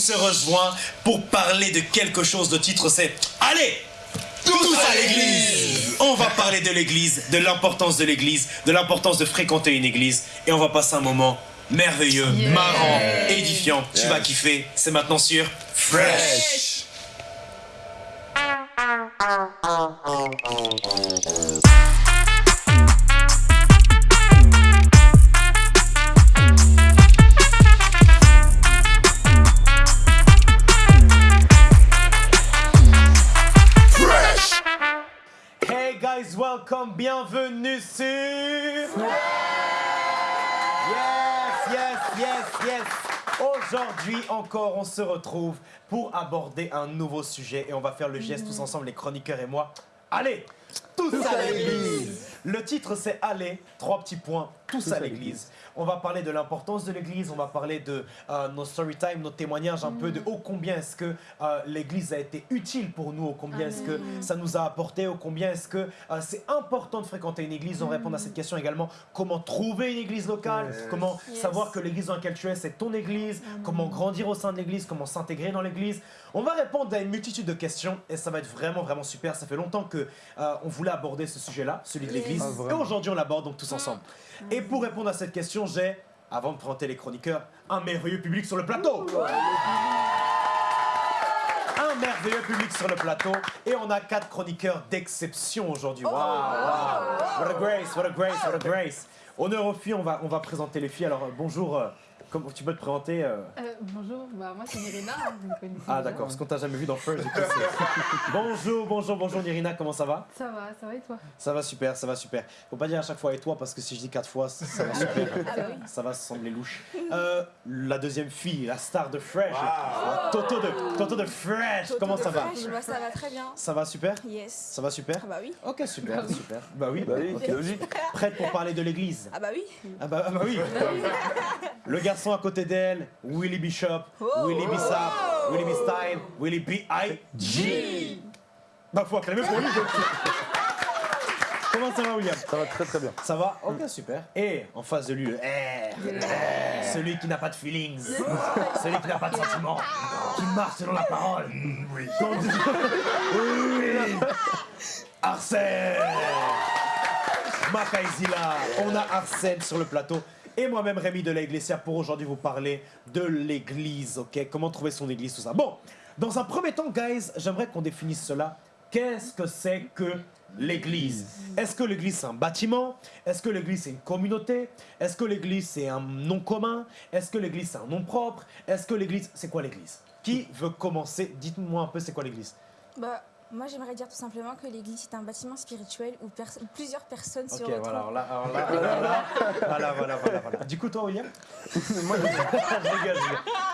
se rejoint pour parler de quelque chose. de titre, c'est Allez, tous à l'église. On va parler de l'église, de l'importance de l'église, de l'importance de fréquenter une église, et on va passer un moment merveilleux, marrant, édifiant. Tu vas kiffer. C'est maintenant sur Fresh. Welcome, bienvenue sur... Yes, yes, yes, yes. Aujourd'hui encore, on se retrouve pour aborder un nouveau sujet et on va faire le geste tous ensemble, les chroniqueurs et moi. Allez, tous à l'église. Le titre c'est Allez, trois petits points, tous à l'église. On va parler de l'importance de l'église, on va parler de euh, nos story time, nos témoignages, un peu de ô combien est-ce que euh, l'église a été utile pour nous, ô combien est-ce que ça nous a apporté, ô combien est-ce que euh, c'est important de fréquenter une église. On répond à cette question également, comment trouver une église locale, comment savoir que l'église dans laquelle tu es, c'est ton église, comment grandir au sein de l'église, comment s'intégrer dans l'église? On va répondre à une multitude de questions et ça va être vraiment, vraiment super. Ça fait longtemps que on voulait aborder ce sujet-là, celui de l'église. et aujourd'hui, on l'aborde donc tous ensemble. Et pour répondre à cette question, j'ai, avant de présenter les chroniqueurs, un merveilleux public sur le plateau. Un merveilleux public sur le plateau. Et on a quatre chroniqueurs d'exception aujourd'hui. Wow, wow. What a grace, what a grace, what a grace. Honneur aux filles, on va, on va présenter les filles. Alors, euh, bonjour. Comment tu peux te présenter euh, Euh, bonjour, bah, moi c'est Nirina, hein, vous me connaissez Ah d'accord, parce qu'on t'a jamais vu dans First. du coup, c'est- bonjour, bonjour, bonjour Nirina, comment ça va? Ça va, ça va et toi? Ça va super, ça va super. Faut pas dire à chaque fois et toi parce que si je dis quatre fois, ça ça va super. Ah bah oui. Ça va sembler louche. Euh, la deuxième fille, la star de Fresh. la Toto de, Toto de Fresh. comment ça va? Fresh, bah, Ça va très bien. Ça va super? Yes. Ça va super? Ah bah oui. Ok, super, super. Bah oui, Bah oui, ok. logique. Prête pour parler de l'église? Ah bah oui. ah bah, ah bah oui. Le garçon à côté d'elle, Willy Bishop, Oh. Willy Bissap, Willy B. Stein, Willy B.I.G. Bah faut acclamer pour lui. Comment ça va William? Ça va très très bien. Ça va? Ok, super. Et en face de lui, le R. Celui qui n'a pas de feelings. Celui qui n'a pas de sentiments. Qui marche selon la parole. Oui. Oui. Arsène Makaizila. On a Arsène sur le plateau. Et moi-même, Rémi de Iglesia, pour aujourd'hui vous parler de l'église, ok? Comment trouver son église, tout ça. Bon, dans un premier temps, guys, j'aimerais qu'on définisse cela. Qu'est-ce que c'est que l'église? Est-ce que l'église c'est un bâtiment? Est-ce que l'église c'est une communauté? Est-ce que l'église c'est un nom commun? Est-ce que l'église c'est un nom propre? Est-ce que l'église... C'est quoi l'église? Qui veut commencer? Dites-moi un peu c'est quoi l'église? Bah moi j'aimerais dire tout simplement que l'église est un bâtiment spirituel où, pers- où plusieurs personnes se Ok, retrouvent. voilà, alors là, alors là, alors là, voilà, voilà, voilà, voilà. Du coup, toi, William Moi, je- rigole.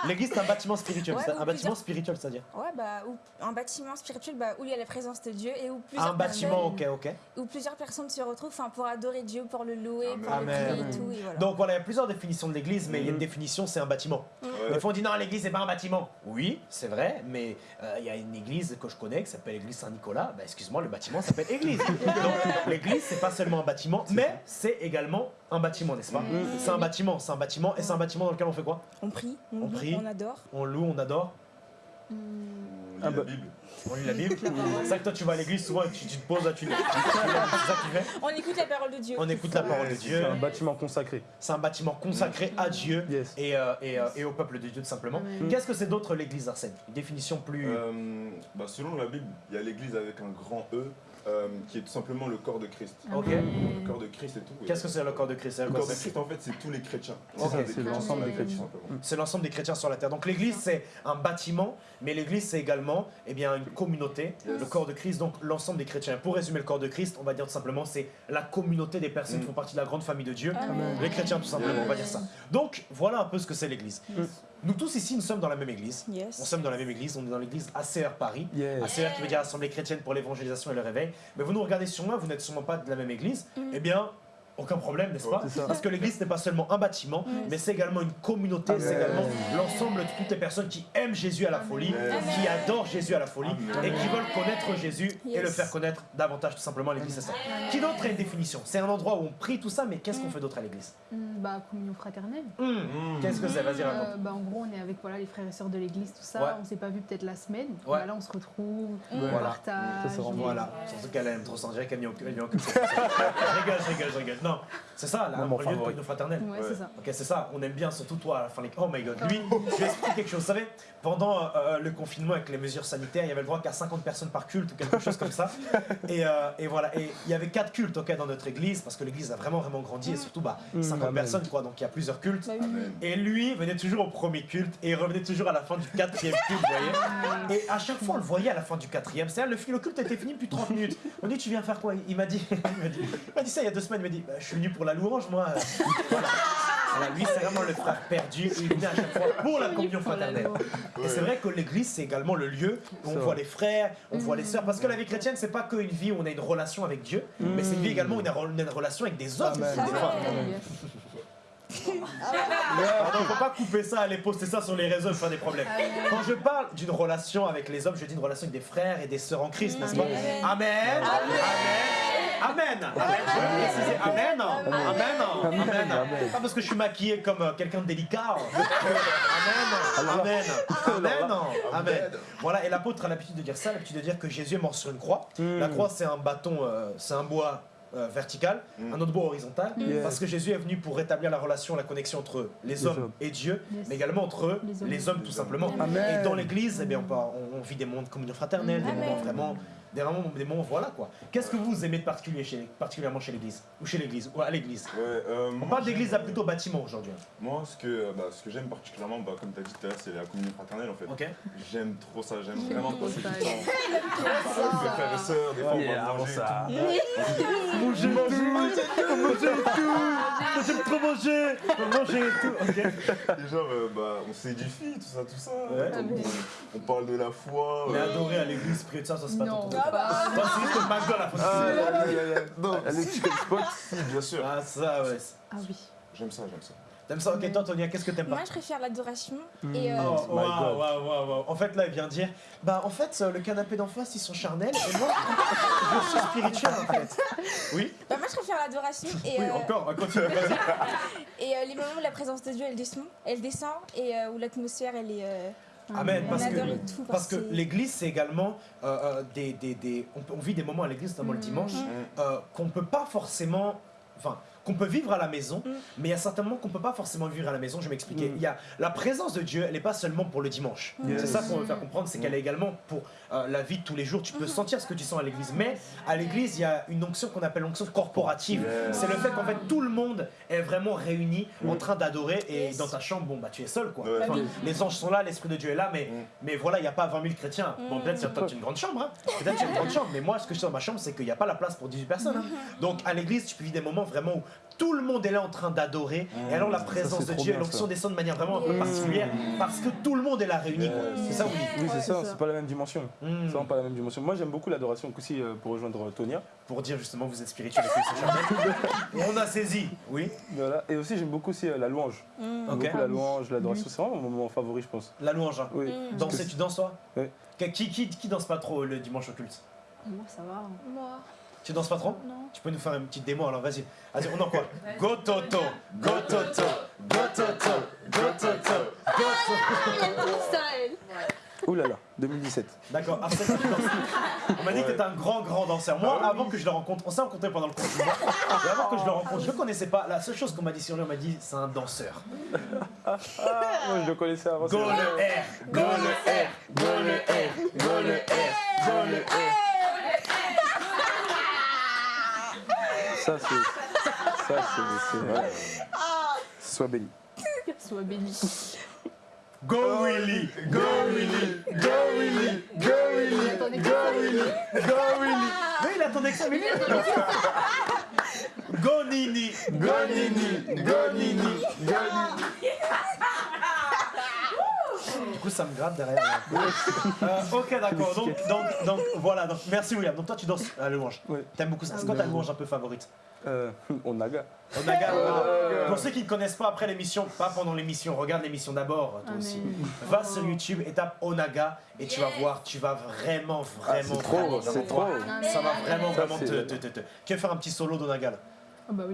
L'église, c'est un bâtiment spirituel. Ouais, un bâtiment spirituel, c'est-à-dire Ouais bah où, un bâtiment spirituel bah, où il y a la présence de Dieu et où plusieurs Un bâtiment, personnes, ok, ok. où plusieurs personnes se retrouvent enfin, pour adorer Dieu, pour le louer, pour Amen. le prier et tout. Et voilà. Donc voilà, il y a plusieurs définitions de l'église, mais il y a une définition, c'est un bâtiment. Des fois, on dit non, l'église, c'est pas un bâtiment. Oui, c'est vrai, mais euh, il y a une église que je connais qui s'appelle l'église Saint-Nicolas. Bah, excuse-moi, le bâtiment s'appelle église. Donc l'église, c'est pas seulement un bâtiment, mais c'est également un bâtiment, n'est-ce pas C'est un bâtiment, c'est un bâtiment, et c'est un bâtiment dans lequel on fait quoi on prie, on, On loue, prie. on adore. On loue, on adore, Ah bah, on lit la Bible. C'est ça que toi, tu vas à l'église, souvent, tu, tu te poses là, tu, tu- tu- c'est ça fais On écoute la parole de Dieu. On écoute la parole de Dieu. c'est un bâtiment consacré. C'est un bâtiment consacré à Dieu Yes. et, euh, et, euh, et au peuple de Dieu, tout simplement. Qu'est-ce que c'est d'autre l'église Arsène? Une définition plus. Euh, bah, selon la Bible, il y a l'église avec un grand E, euh, qui est tout simplement le corps de Christ. ok. Le corps de Christ et tout. Qu'est-ce que c'est le corps de Christ? Le corps de Christ, en fait, c'est tous les chrétiens. C'est l'ensemble des chrétiens. C'est l'ensemble des chrétiens sur la terre. Donc l'église, c'est un bâtiment, mais l'église, c'est également eh bien, une communauté, le corps de Christ, donc l'ensemble des chrétiens. Pour résumer le corps de Christ, on va dire tout simplement, c'est la communauté des personnes qui font partie de la grande famille de Dieu, les chrétiens tout simplement, on va dire ça. Donc voilà un peu ce que c'est l'église. Nous tous ici, nous sommes dans la même église. Yes. On sommes dans la même église, on est dans l'église ACR Paris. Yes. ACR qui veut dire Assemblée chrétienne pour l'évangélisation et le réveil. Mais vous nous regardez sûrement, vous n'êtes sûrement pas de la même église. Eh bien, aucun problème, n'est-ce pas C'est. Parce que l'église n'est pas seulement un bâtiment, mais c'est également une communauté, c'est Amen. également l'ensemble de toutes les personnes qui aiment Jésus à la folie, Amen. qui adorent Jésus à la folie Amen. et qui veulent connaître Jésus et le faire connaître davantage tout simplement. L'église, c'est ça. Qui d'autre a une définition? C'est un endroit où on prie tout ça, mais qu'est-ce qu'on fait d'autre à l'église? Hum, Bah, communion fraternelle. Mmh. Qu'est-ce que c'est? Vas-y, raconte. Euh, bah, en gros, on est avec voilà, les frères et sœurs de l'église, tout ça. Ouais. On s'est pas vu peut-être la semaine. Ouais. Bah, là, on se retrouve, on Voilà. partage. C'est Voilà, surtout qu'elle aime trop s'en dire qu'elle n'y a aucun. elle n'y a aucun- Je rigole, je rigole, je rigole. Non, c'est ça, là, mon lieu de fraternelle. Ouais, c'est ça. Ok, c'est ça, on aime bien, surtout toi, à la fin les... Oh my god, lui, je vais expliquer quelque chose. Vous savez, pendant euh, le confinement avec les mesures sanitaires, il y avait le droit qu'à 50 personnes par culte ou quelque chose comme ça. Et, euh, et voilà, et il y avait quatre cultes ok, dans notre église, parce que l'église a vraiment, vraiment grandi, et surtout bah, 50 amen. personnes, quoi, donc il y a plusieurs cultes. Bah. Amen. Et lui venait toujours au premier culte et il revenait toujours à la fin du quatrième culte, vous voyez. Et à chaque fois, on le voyait à la fin du quatrième. C'est-à-dire, le, le culte était fini depuis 30 minutes. On dit, tu viens faire quoi? Il m'a dit, il m'a dit, ça il y a deux semaines. Il m'a dit, bah, je suis venu pour la louange, moi. Voilà. Voilà, lui, c'est vraiment le frère perdu. Il venait à chaque fois pour la communion fraternelle. Et c'est vrai que l'église, c'est également le lieu où on voit les frères, on voit les sœurs. Parce que la vie chrétienne, c'est pas qu'une vie où on a une relation avec Dieu, mais c'est une vie également où on a une relation avec des hommes. Pardon, faut pas couper ça, aller poster ça sur les réseaux faire des problèmes. Quand je parle d'une relation avec les hommes, je dis une relation avec des frères et des sœurs en Christ, n'est-ce pas Amen. Amen. Amen. Amen. Amen. Amen. Pas parce que je suis maquillé comme euh, quelqu'un de délicat. Amen. Amen. Amen. Amen. Voilà, et l'apôtre a l'habitude de dire ça, l'habitude de dire que Jésus est mort sur une croix. La croix, c'est un bâton, euh, c'est un bois euh, vertical, Mm. un autre bois horizontal, Yes. parce que Jésus est venu pour rétablir la relation, la connexion entre les, Les hommes hommes. et Dieu, Yes. mais également entre Les hommes. les hommes tout simplement. Et dans l'église, eh bien, on, vit des moments de communion fraternelle, des moments vraiment, des moments, des moments, voilà quoi. Qu'est-ce que vous aimez de particulier chez, particulièrement chez l'église Ou chez l'église Ou à l'église? Ouais, euh, On moi, parle d'église à plutôt bâtiment aujourd'hui. hein. Moi, ce que, euh, bah, ce que j'aime particulièrement, bah, comme tu as dit tout à l'heure, c'est la communion fraternelle en fait. Ok J'aime trop ça, j'aime vraiment trop passer ça. du temps. Avec mes frères et sœurs, des fois on va manger. ça. tout. Manger tout Manger tout J'aime trop manger Manger tout Ok. Et genre, euh, bah, on s'édifie, tout ça, tout ça. On, parle de la foi. Mais adorer à l'église, prier de ça, ça c'est pas pas. Toi, c'est juste le McDo à la fin. Ah. Non, Elle est si, chicken spot. si, bien sûr. Ah ça ouais. Ah oui. J'aime ça, j'aime ça. T'aimes ça? Ok, toi Tonia, qu'est-ce que t'aimes pas? Moi, je préfère l'adoration. Et euh, Oh, waouh, God. waouh, waouh, waouh. En fait, là, il vient dire Bah, en fait, euh, le canapé d'en face, ils sont charnels, et moi, je suis spirituel, en fait. Oui? Bah, moi, je préfère l'adoration. Et, Oui, euh, encore, continue, vas-y. et euh, les moments où la présence de Dieu, elle descend, elle descend et euh, où l'atmosphère, elle est. euh, Amen, parce que, tout. parce l'église, c'est également euh, euh, des. des, des on, vit des moments à l'église, notamment le dimanche, euh, qu'on peut pas forcément. Enfin, qu'on peut vivre à la maison, Mm. mais il y a certainement qu'on peut pas forcément vivre à la maison. Je vais m'expliquer. Mm. Il y a la présence de Dieu, elle n'est pas seulement pour le dimanche. Mm. Yes. C'est ça qu'on veut faire comprendre, c'est qu'elle est également pour euh, la vie de tous les jours. Tu peux sentir ce que tu sens à l'église, mais à l'église, il y a une onction qu'on appelle l'onction corporative. Yes. C'est le fait qu'en fait tout le monde est vraiment réuni en train d'adorer et Yes. dans ta chambre, bon bah tu es seul quoi. Enfin, les anges sont là, l'esprit de Dieu est là, mais, mais voilà, il n'y a pas 20 000 chrétiens. Bon, peut-être c'est as une grande chambre, hein. peut-être tu as une grande chambre, mais moi ce que je sais dans ma chambre, c'est qu'il n'y a pas la place pour 18 personnes. hein. Donc à l'église, tu peux vivre des moments vraiment où tout le monde est là en train d'adorer, et alors la présence de Dieu et bien, l'onction ça. descend de manière vraiment un peu particulière, parce que tout le monde est là réuni. C'est ça, oui. Oui, c'est Ouais, ça, c'est pas la même dimension. Mm. C'est vraiment pas la même dimension. Moi, j'aime beaucoup l'adoration aussi euh, pour rejoindre Tonia. Pour dire justement, vous êtes spirituel et que c'est charnel. On a saisi, oui. Voilà. Et aussi, j'aime beaucoup aussi euh, la louange. Mm. Beaucoup la louange, l'adoration. C'est vraiment mon moment favori, je pense. La louange. hein. Oui. Mm. Danser, tu danses toi Oui. Qui, qui, qui, qui danse pas trop le dimanche au culte Moi, ça va. hein. Moi, Tu danses pas trop? Non. Tu peux nous faire une petite démo alors vas-y. Vas-y, on en quoi? Go Toto, Go Toto, Go Toto, Go Toto, Go Toto. Ouh là là, 2017. D'accord, Arsène, tu danses. On m'a dit que t'étais un grand, grand danseur. Moi, avant que je le rencontre, on s'est rencontré pendant le confinement. Et avant que je le rencontre, je le connaissais pas. La seule chose qu'on m'a dit sur lui, on m'a dit c'est un danseur. Ah, moi, je le connaissais avant. Go le R, go le R, go le R, go le R, go le R. Ça, c'est. Ça, c'est. Sois béni. Sois béni. Go Willy, go Willy, go Willy, go Willy, go Willy, go Willy. Mais il attendait que ça, mais. Go Nini, go Nini, go Nini, go Nini. Coup, ça me gratte derrière. Euh, ok, d'accord. Donc, donc, donc, voilà. Donc, merci, William. Donc, toi, tu danses à la louange. Oui. T'aimes beaucoup ça. C'est quoi ta louange un peu favorite? Euh, Onaga. Onaga, Onaga. Pour ceux qui ne connaissent pas après l'émission, pas pendant l'émission, regarde l'émission d'abord, toi Ah, aussi. mais- Va sur YouTube et tape Onaga et tu vas voir, tu vas vraiment, Ah, vraiment, c'est trop, vraiment, trop. Ça va vraiment, Ça, vraiment c'est- te, te, te, te- Tu veux faire un petit solo d'Onaga là? Ah bah.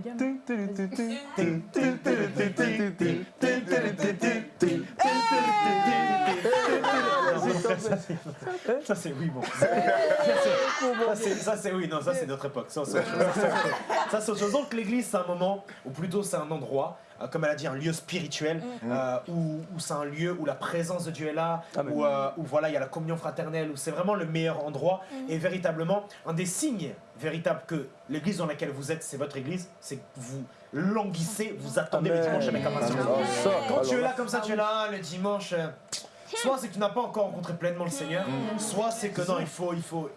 Ça c'est oui bon. Ça c'est oui non ça c'est notre époque. Ça c'est autre chose. Donc l'église c'est un moment ou plutôt c'est un endroit euh, comme elle a dit un lieu spirituel euh, où, où c'est un lieu où la présence de Dieu est là où, euh, où voilà il y a la communion fraternelle où c'est vraiment le meilleur endroit. Et véritablement un des signes véritables que l'église dans laquelle vous êtes c'est votre église c'est que vous languissez vous attendez le dimanche avec impatience. Quand tu es là comme ça, tu es là le dimanche. euh, Soit c'est que tu n'as pas encore rencontré pleinement le Seigneur, soit c'est que non, il faut, il faut, euh,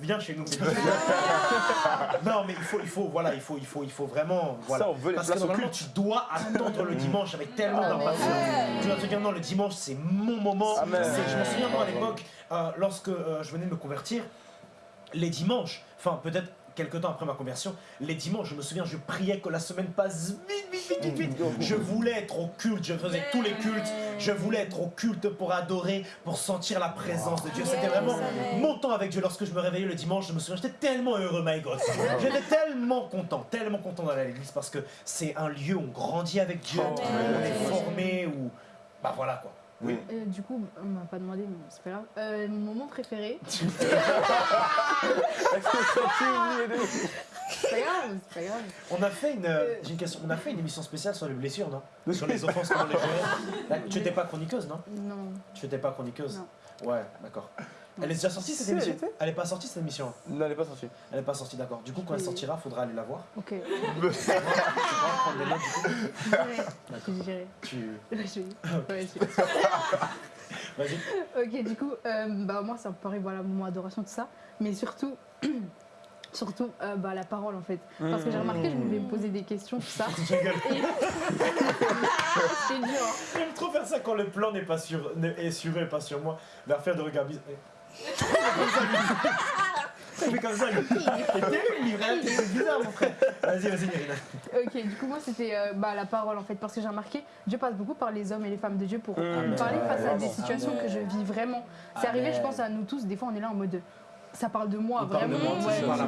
viens chez nous. non, mais il faut, il faut, voilà, il faut, il faut, il faut vraiment, voilà. Ça, on veut les Parce que normalement, tu dois attendre le dimanche avec tellement Ah, d'impatience. Tu dois te dire non, le dimanche c'est mon moment. Amen. C'est- Je me souviens moi à l'époque, euh, lorsque euh, je venais de me convertir, les dimanches, enfin peut-être quelque temps après ma conversion, les dimanches, je me souviens, je priais que la semaine passe vite, vite, vite, vite, vite. Je voulais être au culte, je faisais tous les cultes, je voulais être au culte pour adorer, pour sentir la présence de Dieu. C'était vraiment mon temps avec Dieu. Lorsque je me réveillais le dimanche, je me souviens, j'étais tellement heureux, my God. J'étais tellement content, tellement content d'aller à l'église parce que c'est un lieu où on grandit avec Dieu, on est formé, où, bah voilà quoi. Oui. Euh, du coup, on m'a pas demandé, mais c'est pas grave. Euh, mon moment préféré. C'est pas grave, c'est pas grave. On a fait une, euh, j'ai une question, on a fait une émission spéciale sur les blessures, non? Sur les offenses, comment les gérer. Là, Tu n'étais pas chroniqueuse, non? Non. Tu n'étais pas chroniqueuse? Non. Ouais, d'accord. Elle est déjà sortie cette Si, elle émission était. Elle est pas sortie cette émission Non, elle n'est pas sortie. Elle est pas sortie, d'accord. Du coup, quand elle sortira, faudra aller la voir. Ok. Tu pourras prendre les notes, du coup. Tu... Ouais, Vas-y. Ok, du coup, euh, bah, moi, ça me paraît, voilà, moment adoration, tout ça. Mais surtout, surtout, euh, bah, la parole, en fait. Parce que j'ai remarqué, je voulais me poser des questions, tout ça. Je rigole. Et... C'est dur, hein. J'aime trop faire ça quand le plan n'est pas sur, n'est- est sur eux et pas sur moi. Vers faire de regard bizarre. Ça fait comme ça, lui. Vraiment. C'est bizarre, mon frère. Vas-y, vas-y, Mérina. Ok, du coup, moi, c'était euh, bah, la parole, en fait. Parce que j'ai remarqué, Dieu passe beaucoup par les hommes et les femmes de Dieu pour me parler face à des Amen. situations que je vis vraiment. C'est arrivé, je pense, à nous tous. Des fois, on est là en mode. Ça parle de moi, Il de vraiment.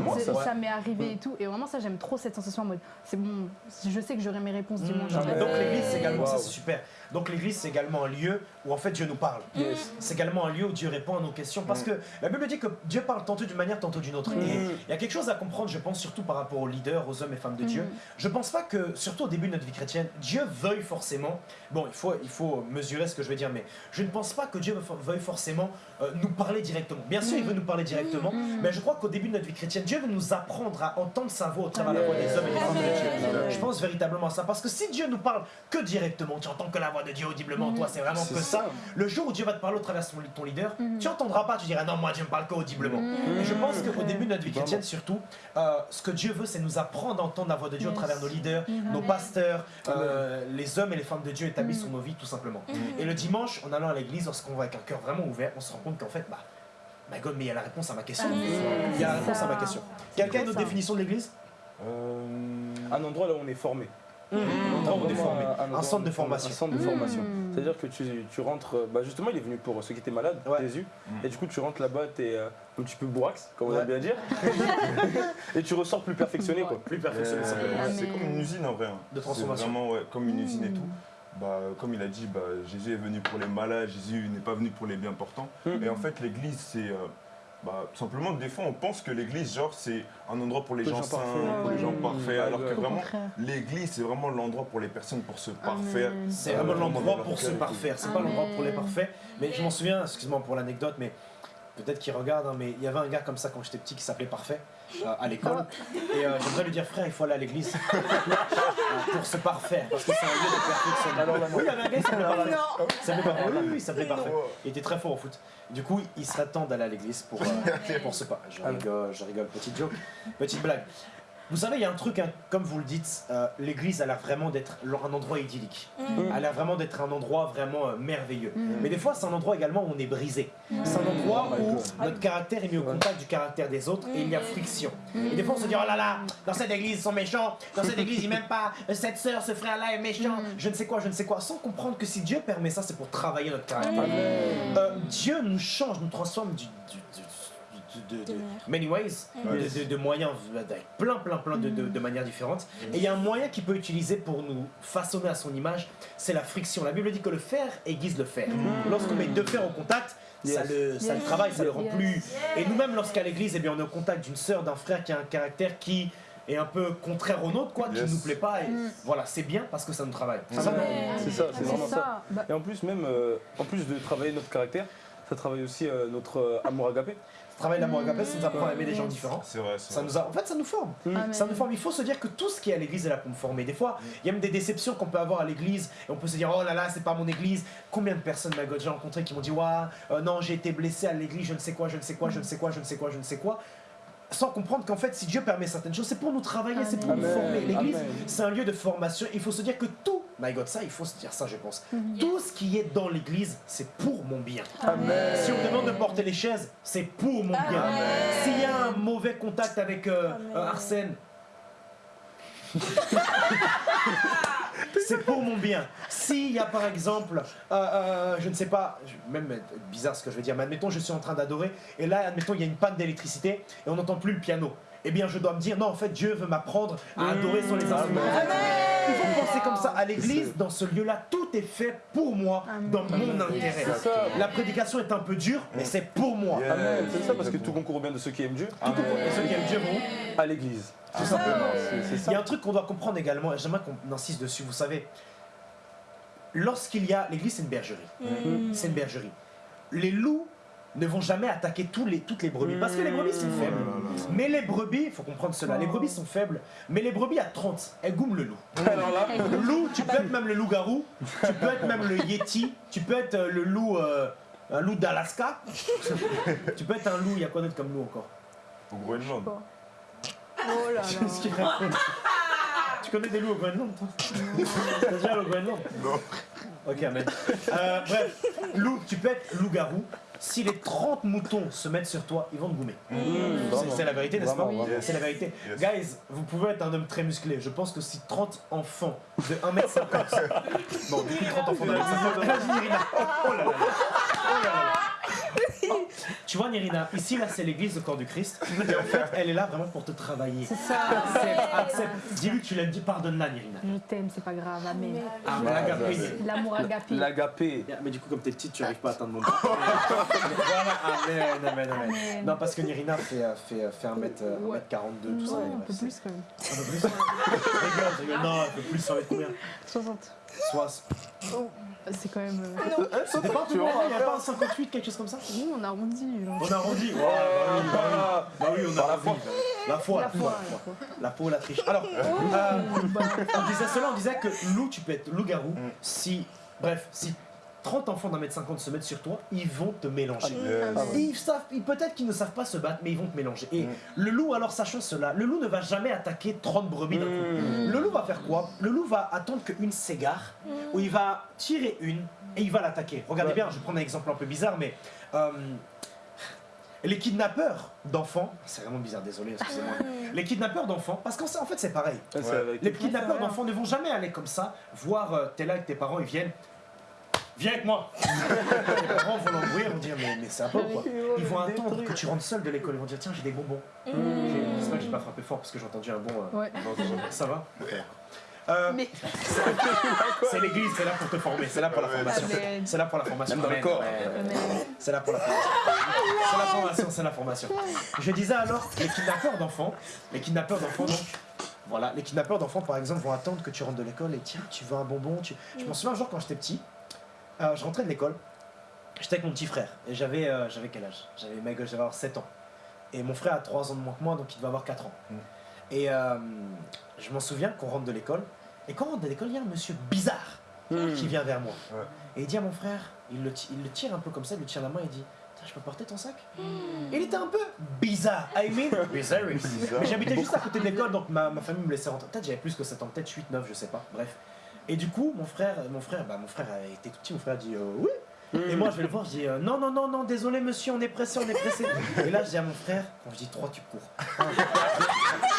moi, ouais, ça moi, m'est arrivé et tout. Et vraiment, ça, j'aime trop cette sensation en mode. C'est bon, je sais que j'aurai mes réponses dimanche. Mmh. Amen. Donc l'église c'est également, ça c'est super. Donc l'église c'est également un lieu où en fait Dieu nous parle. Yes. C'est également un lieu où Dieu répond à nos questions parce que la Bible dit que Dieu parle tantôt d'une manière, tantôt d'une autre. Mm. Et il y a quelque chose à comprendre, je pense surtout par rapport aux leaders, aux hommes et femmes de Dieu. Mm. Je pense pas que, surtout au début de notre vie chrétienne, Dieu veuille forcément. Bon, il faut, il faut mesurer ce que je veux dire, mais je ne pense pas que Dieu veuille forcément euh, nous parler directement. Bien sûr, il veut nous parler directement, Mm. mais je crois qu'au début de notre vie chrétienne, Dieu veut nous apprendre à entendre sa voix au travers de la voix des hommes et des femmes de Dieu. Je pense véritablement à ça. Parce que si Dieu nous parle que directement, tu entends que la voix de Dieu audiblement, toi, c'est vraiment que ça. Ça. Le jour où Dieu va te parler au travers de ton leader, Mhm. tu entendras pas, tu diras non, moi Dieu me parle que audiblement. Et je pense qu'au début de notre vie chrétienne, surtout, euh, ce que Dieu veut, c'est nous apprendre à entendre la voix de Dieu au travers de nos leaders, nos pasteurs, euh, les hommes et les femmes de Dieu établis sur nos vies, tout simplement. Mhm. Et le dimanche, en allant à l'église, lorsqu'on va avec un cœur vraiment ouvert, on se rend compte qu'en fait, bah, my God, mais il y a la réponse à ma question. Amen. Il y a la réponse à ma question. Quelqu'un a une autre définition de l'église? Euh, Un endroit là où on est formé. Un endroit Un centre de formation. Un centre de Mm. formation. C'est-à-dire que tu, tu rentres. Bah justement, il est venu pour ceux qui étaient malades, Ouais. Jésus. Mm. Et du coup, tu rentres là-bas, t'es euh, un petit peu boax, comme on aime bien dire. et tu ressors plus perfectionné, quoi. Plus perfectionné, euh, simplement. Amen. c'est comme une usine en vrai. hein. De transformation. vraiment ouais, comme une usine et tout. Bah, comme il a dit, bah, Jésus est venu pour les malades, Jésus n'est pas venu pour les bien portants. Et en fait, l'église, c'est. euh, bah, tout simplement, des fois, on pense que l'église, genre, c'est un endroit pour les Pour gens les gens saints, parfaits. pour les gens Ouais. parfaits, alors que vraiment, l'église, c'est vraiment l'endroit pour les personnes pour se parfaire. Amen. C'est Euh, vraiment l'endroit pour se parfaire. C'est pas l'endroit pour les parfaits. Mais je m'en souviens, excuse-moi pour l'anecdote, mais peut-être qu'il regarde, hein, mais il y avait un gars comme ça quand j'étais petit qui s'appelait Parfait euh, à l'école. Et euh, j'aimerais lui dire, frère, il faut aller à l'église euh, pour se parfaire, parce que c'est un lieu de perfection. Oui, il y avait un gars qui s'appelait Parfait. Non. Il s'appelait Parfait. Oui, oui, il s'appelait Parfait. Il était très fort au foot. Du coup, il serait temps d'aller à l'église pour, euh, pour se parfaire. Je rigole, je rigole. Petite joke, petite blague. Vous savez, il y a un truc, hein, comme vous le dites, euh, l'église a l'air vraiment d'être un endroit idyllique. Mm. Elle a l'air vraiment d'être un endroit vraiment euh, merveilleux. Mm. Mais des fois, c'est un endroit également où on est brisé. C'est un endroit Oh où notre caractère est mis au contact du caractère des autres et il y a friction. Et des fois, on se dit, oh là là, dans cette église, ils sont méchants. Dans cette église, ils m'aiment pas. Cette sœur, ce frère-là est méchant. Je ne sais quoi, je ne sais quoi. Sans comprendre que si Dieu permet ça, c'est pour travailler notre caractère. Euh, Dieu nous change, nous transforme du, du- du- du- de, de- many ways, de, de- de moyens, avec plein, plein, plein de, de- de manières différentes. Et il y a un moyen qu'il peut utiliser pour nous façonner à son image, c'est la friction. La Bible dit que le fer aiguise le fer. Lorsqu'on met deux fers au contact, ça, Yes. le, ça le travaille, ça le rend Yes. plus. Et nous-mêmes, lorsqu'à l'église, eh bien, on est au contact d'une sœur, d'un frère qui a un caractère qui est un peu contraire au nôtre, quoi, qui Yes. nous plaît pas. Et Mm. voilà, c'est bien parce que ça nous travaille. C'est ça, C'est ça, c'est C'est vraiment ça. ça. Bah, Et en plus, même, euh, en plus de travailler notre caractère, ça travaille aussi euh, notre euh, amour agapé. Travail d'amour agapé, ça nous apprend à aimer des gens différents. C'est vrai, c'est Ça vrai. nous a, en fait, ça nous forme. Ça nous forme. Il faut se dire que tout ce qui est à l'église est là pour me former. Des fois, il y a même des déceptions qu'on peut avoir à l'église et on peut se dire oh là là, c'est pas mon église. Combien de personnes m'a déjà rencontré qui m'ont dit waouh, euh, non, j'ai été blessé à l'église, je ne sais quoi, je ne sais quoi, je ne sais quoi, je ne sais quoi, je ne sais quoi. Sans comprendre qu'en fait, si Dieu permet certaines choses, c'est pour nous travailler, c'est pour nous former. L'église, c'est un lieu de formation. Il faut se dire que tout, my God, ça, il faut se dire ça, je pense. Mhm. Tout ce qui est dans l'église, c'est pour mon bien. Amen. Si on me demande de porter les chaises, c'est pour mon bien. Amen. S'il y a un mauvais contact avec euh, euh, Arsène, c'est pour mon bien. S'il y a par exemple, euh, euh, je ne sais pas, même bizarre ce que je veux dire, mais admettons je suis en train d'adorer et là admettons il y a une panne d'électricité et on n'entend plus le piano. Eh bien je dois me dire non en fait Dieu veut m'apprendre à adorer sur les instruments. Il faut penser comme ça. À l'église, dans ce lieu-là, tout est fait pour moi, Amen. dans mon intérêt. La prédication est un peu dure, mais c'est pour moi. Yeah. C'est ça parce que tout concourt au bien de ceux qui aiment Dieu. Et ceux qui aiment Dieu vont À l'église. Tout simplement. C'est c'est Il y a un truc qu'on doit comprendre également, et j'aimerais qu'on insiste dessus, vous savez. Lorsqu'il y a. L'église, c'est une bergerie. Mm. C'est une bergerie. Les loups ne vont jamais attaquer tous les, toutes les brebis, parce que les brebis sont faibles. Mais les brebis, il faut comprendre cela, les brebis sont faibles, mais les brebis à 30, elles goument le loup. Alors là, Le loup, tu peux être même le loup-garou, tu peux être même le yeti, tu peux être euh, le loup. euh, un loup d'Alaska. tu peux être un loup, il y a quoi d'autre comme loup encore? Au Groenland. Oh là Qu'est-ce qu'il là. raconte Tu connais des loups au Groenland, toi T'as déjà allé au Groenland Non. Ok, mais. Euh, bref, loup, tu peux être loup-garou. Si les 30 moutons se mettent sur toi, ils vont te goumer. C'est- C'est la vérité, n'est-ce pas. C'est la vérité. Yes. Guys, vous pouvez être un homme très musclé. Je pense que si 30 enfants de 1m50. bon, du coup, 30 enfants de 1m50. Imagine Irina. Oh là là. Oh là là. Tu vois, Nirina, ici, là, c'est l'église, le corps du Christ. Et en fait, elle est là vraiment pour te travailler. C'est ça. Accepte, accepte. Dis-lui que tu l'aimes, dis pardonne-la, Nirina. Je t'aime, c'est pas grave. Amen. Ah, mais agapé. L'amour agapé. l'agapé. Mais du coup, comme t'es petite, tu arrives pas à atteindre mon bras. voilà, amen, amen, amen. Amen. Non, parce que Nirina fait, euh, fait, euh, fait 1m, euh. 1m42, tout ça. Un peu plus quand même. Un peu plus Rigole, rigole. Non, un peu plus, ça va être combien? 60. Soit. C'est quand même. euh, C'était pas un peu il y a pas un 58, quelque chose comme ça? On arrondit. On a arrondi. Ouais, bah oui, bah oui. Bah oui, on a Par la foi, La foi, la foi. La peau, la triche. Alors, euh, on disait cela, on disait que loup, tu peux être loup-garou si. Bref, si 30 enfants d'un mètre 50 se mettent sur toi, ils vont te mélanger. Yes. Ils savent, ils- peut-être qu'ils ne savent pas se battre, mais ils vont te mélanger. Et Mm. le loup, alors sachant cela, le loup ne va jamais attaquer 30 brebis d'un coup. Le loup va faire quoi? Le loup va attendre qu'une s'égare, ou il va tirer une et il va l'attaquer. Regardez Ouais. bien, je vais prendre un exemple un peu bizarre, mais euh, les kidnappeurs d'enfants, c'est vraiment bizarre, désolé, excusez-moi. Les kidnappeurs d'enfants, parce qu'en en fait c'est pareil. Ouais. Les kidnappeurs d'enfants ne vont jamais aller comme ça, voir euh, t'es là avec tes parents, ils viennent. Viens avec moi Les parents vont l'embrouiller, vont dire mais, mais c'est un peu quoi. Ils vont attendre que tu rentres seul de l'école, ils vont dire tiens j'ai des bonbons. J'ai- J'espère que j'ai pas frappé fort parce que j'ai entendu un bon. euh, Ouais. C'est vrai. Ça va Euh, Mais C'est l'église, c'est là pour te former, c'est là pour la formation. C'est là pour la formation. Même dans le corps. C'est là pour la formation. C'est la formation, c'est la formation. Je disais alors, les kidnappeurs d'enfants, les kidnappeurs d'enfants donc, voilà, les kidnappeurs d'enfants par exemple vont attendre que tu rentres de l'école et tiens, tu veux un bonbon, tu... Je m'en souviens un jour quand j'étais petit, euh, je rentrais de l'école, j'étais avec mon petit frère et j'avais euh, j'avais quel âge? J'avais mec, j'avais avoir 7 ans. Et mon frère a 3 ans de moins que moi donc il devait avoir 4 ans. Mm. Et euh, je m'en souviens qu'on rentre de l'école et quand on rentre de l'école, il y a un monsieur bizarre Hmm. qui vient vers moi. Ouais. Et il dit à mon frère, il le, il le tire un peu comme ça, il lui tire la main et dit Tiens, je peux porter ton sac? Il était un peu bizarre. I mean, bizarre. Bizarre. Mais j'habitais juste à côté de l'école, donc ma, ma famille me laissait rentrer. Peut-être j'avais plus que 7 ans, peut-être 8, 9, je sais pas. Bref. Et du coup, mon frère, mon frère, bah, mon frère été tout petit, mon frère a dit euh, oui. Et moi, je vais le voir, je dis euh, non, non, non, non, désolé monsieur, on est pressé, on est pressé. Et là, je dis à mon frère, quand je dis 3, tu cours.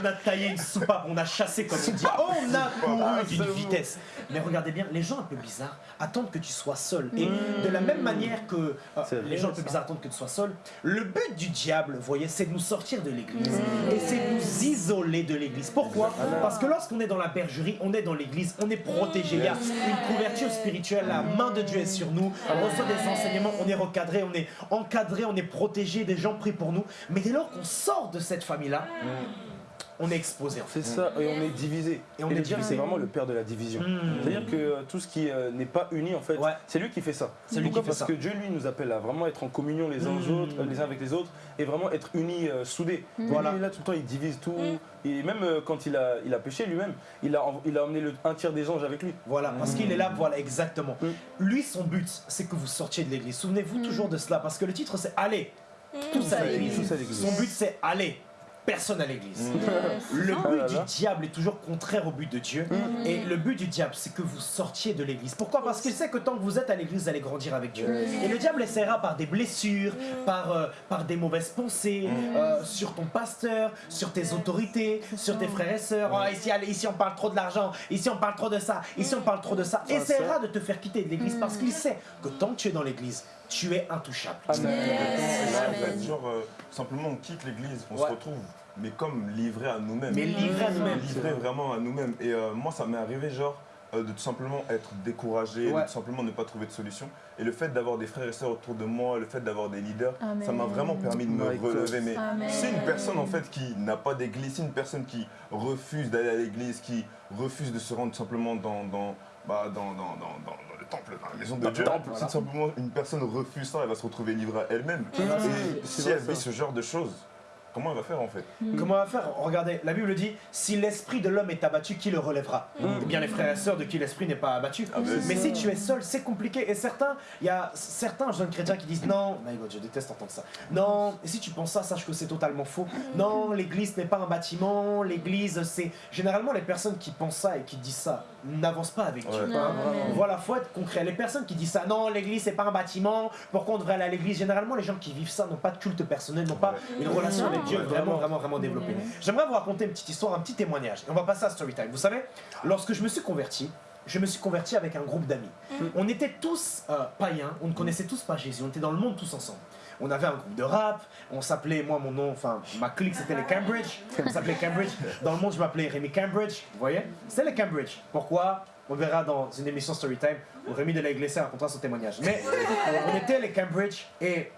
On a taillé une soupape, on a chassé comme on dit. On a couru d'une vitesse. Mais regardez bien, les gens un peu bizarres attendent que tu sois seul. Et de la même manière que euh, les gens un peu bizarres attendent que tu sois seul, le but du diable, vous voyez, c'est de nous sortir de l'église. Et c'est de nous isoler de l'église. Pourquoi? Parce que lorsqu'on est dans la bergerie, on est dans l'église, on est protégé. Il y a une couverture spirituelle, la main de Dieu est sur nous, on reçoit des enseignements, on est recadré, on est encadré, on est protégé, des gens prient pour nous. Mais dès lors qu'on sort de cette famille-là, on est exposé en fait. C'est ça, et on est divisé. Et on est divisé. c'est vraiment le père de la division. Mm. C'est-à-dire que euh, tout ce qui euh, n'est pas uni, en fait, Ouais. c'est lui qui fait ça. C'est lui Pourquoi qui fait Parce ça. que Dieu, lui, nous appelle à vraiment être en communion les uns, aux Mm. autres, euh, les uns avec les autres, et vraiment être unis, euh, soudés. Voilà. Lui, là, tout le temps, il divise tout. Et même euh, quand il a, il a péché lui-même, il a, il a emmené le, un tiers des anges avec lui. Voilà, parce qu'il est là, voilà, exactement. Lui, son but, c'est que vous sortiez de l'église. Souvenez-vous toujours de cela, parce que le titre, c'est Allez. Tous à l'église. Son but, c'est Allez, personne à l'église. Le Ah but là du diable est toujours contraire au but de Dieu. Et le but du diable, c'est que vous sortiez de l'église. Pourquoi? Parce qu'il sait que tant que vous êtes à l'église, vous allez grandir avec Dieu. Et le diable essaiera par des blessures, par, euh, par des mauvaises pensées, euh, sur ton pasteur, sur tes autorités, sur tes frères et sœurs. Ah, ici, allez, ici, on parle trop de l'argent. Ici, on parle trop de ça. Ici, on parle trop de ça. Essaiera de te faire quitter de l'église parce qu'il sait que tant que tu es dans l'église, tu es intouchable. Amen. Et là, fait, genre, euh, simplement, on quitte l'église, on Ouais. se retrouve, mais comme livré à nous-mêmes. Mais livré à nous-mêmes. Livré vraiment à nous-mêmes. Et euh, moi, ça m'est arrivé, genre, euh, de tout simplement être découragé, Ouais. de tout simplement ne pas trouver de solution. Et le fait d'avoir des frères et sœurs autour de moi, le fait d'avoir des leaders, Amen. ça m'a vraiment permis de me My God. relever. Mais Amen. c'est une personne, en fait, qui n'a pas d'église, c'est une personne qui refuse d'aller à l'église, qui refuse de se rendre tout simplement dans... dans bah, dans, dans, dans, dans, dans le temple, dans la maison de Dieu. temple, Si tout simplement une personne refuse ça, elle va se retrouver livrée à elle-même. Et si vrai, elle vit ce genre de choses, comment elle va faire en fait Comment on va faire? Regardez, la Bible dit si l'esprit de l'homme est abattu, qui le relèvera? Eh bien, les frères et sœurs de qui l'esprit n'est pas abattu. Ah ben, Mais si tu es seul, c'est compliqué. Et certains, il y a certains jeunes chrétiens qui disent non, my God, je déteste entendre ça. Non, et si tu penses ça, sache que c'est totalement faux. Non, l'église n'est pas un bâtiment. L'église, c'est. Généralement, les personnes qui pensent ça et qui disent ça n'avancent pas avec Dieu. Ouais. hein. Amen. Voilà, faut être concret. Les personnes qui disent ça, non, l'église c'est pas un bâtiment, pourquoi on devrait aller à l'église? Généralement, les gens qui vivent ça n'ont pas de culte personnel, n'ont pas une relation avec Dieu Ouais, vraiment, vraiment. vraiment, développée. J'aimerais vous raconter une petite histoire, un petit témoignage. Et on va passer à Storytime. Vous savez, lorsque je me suis converti, je me suis converti avec un groupe d'amis. On était tous euh, païens, on ne connaissait tous pas Jésus, on était dans le monde tous ensemble. On avait un groupe de rap, on s'appelait, moi mon nom, enfin ma clique c'était les Cambridge, on s'appelait Cambridge. Dans le monde je m'appelais Rémi Cambridge, vous voyez? C'est les Cambridge. Pourquoi? On verra dans une émission Storytime où Rémi de la Iglesia racontera son témoignage. Mais on était les Cambridge et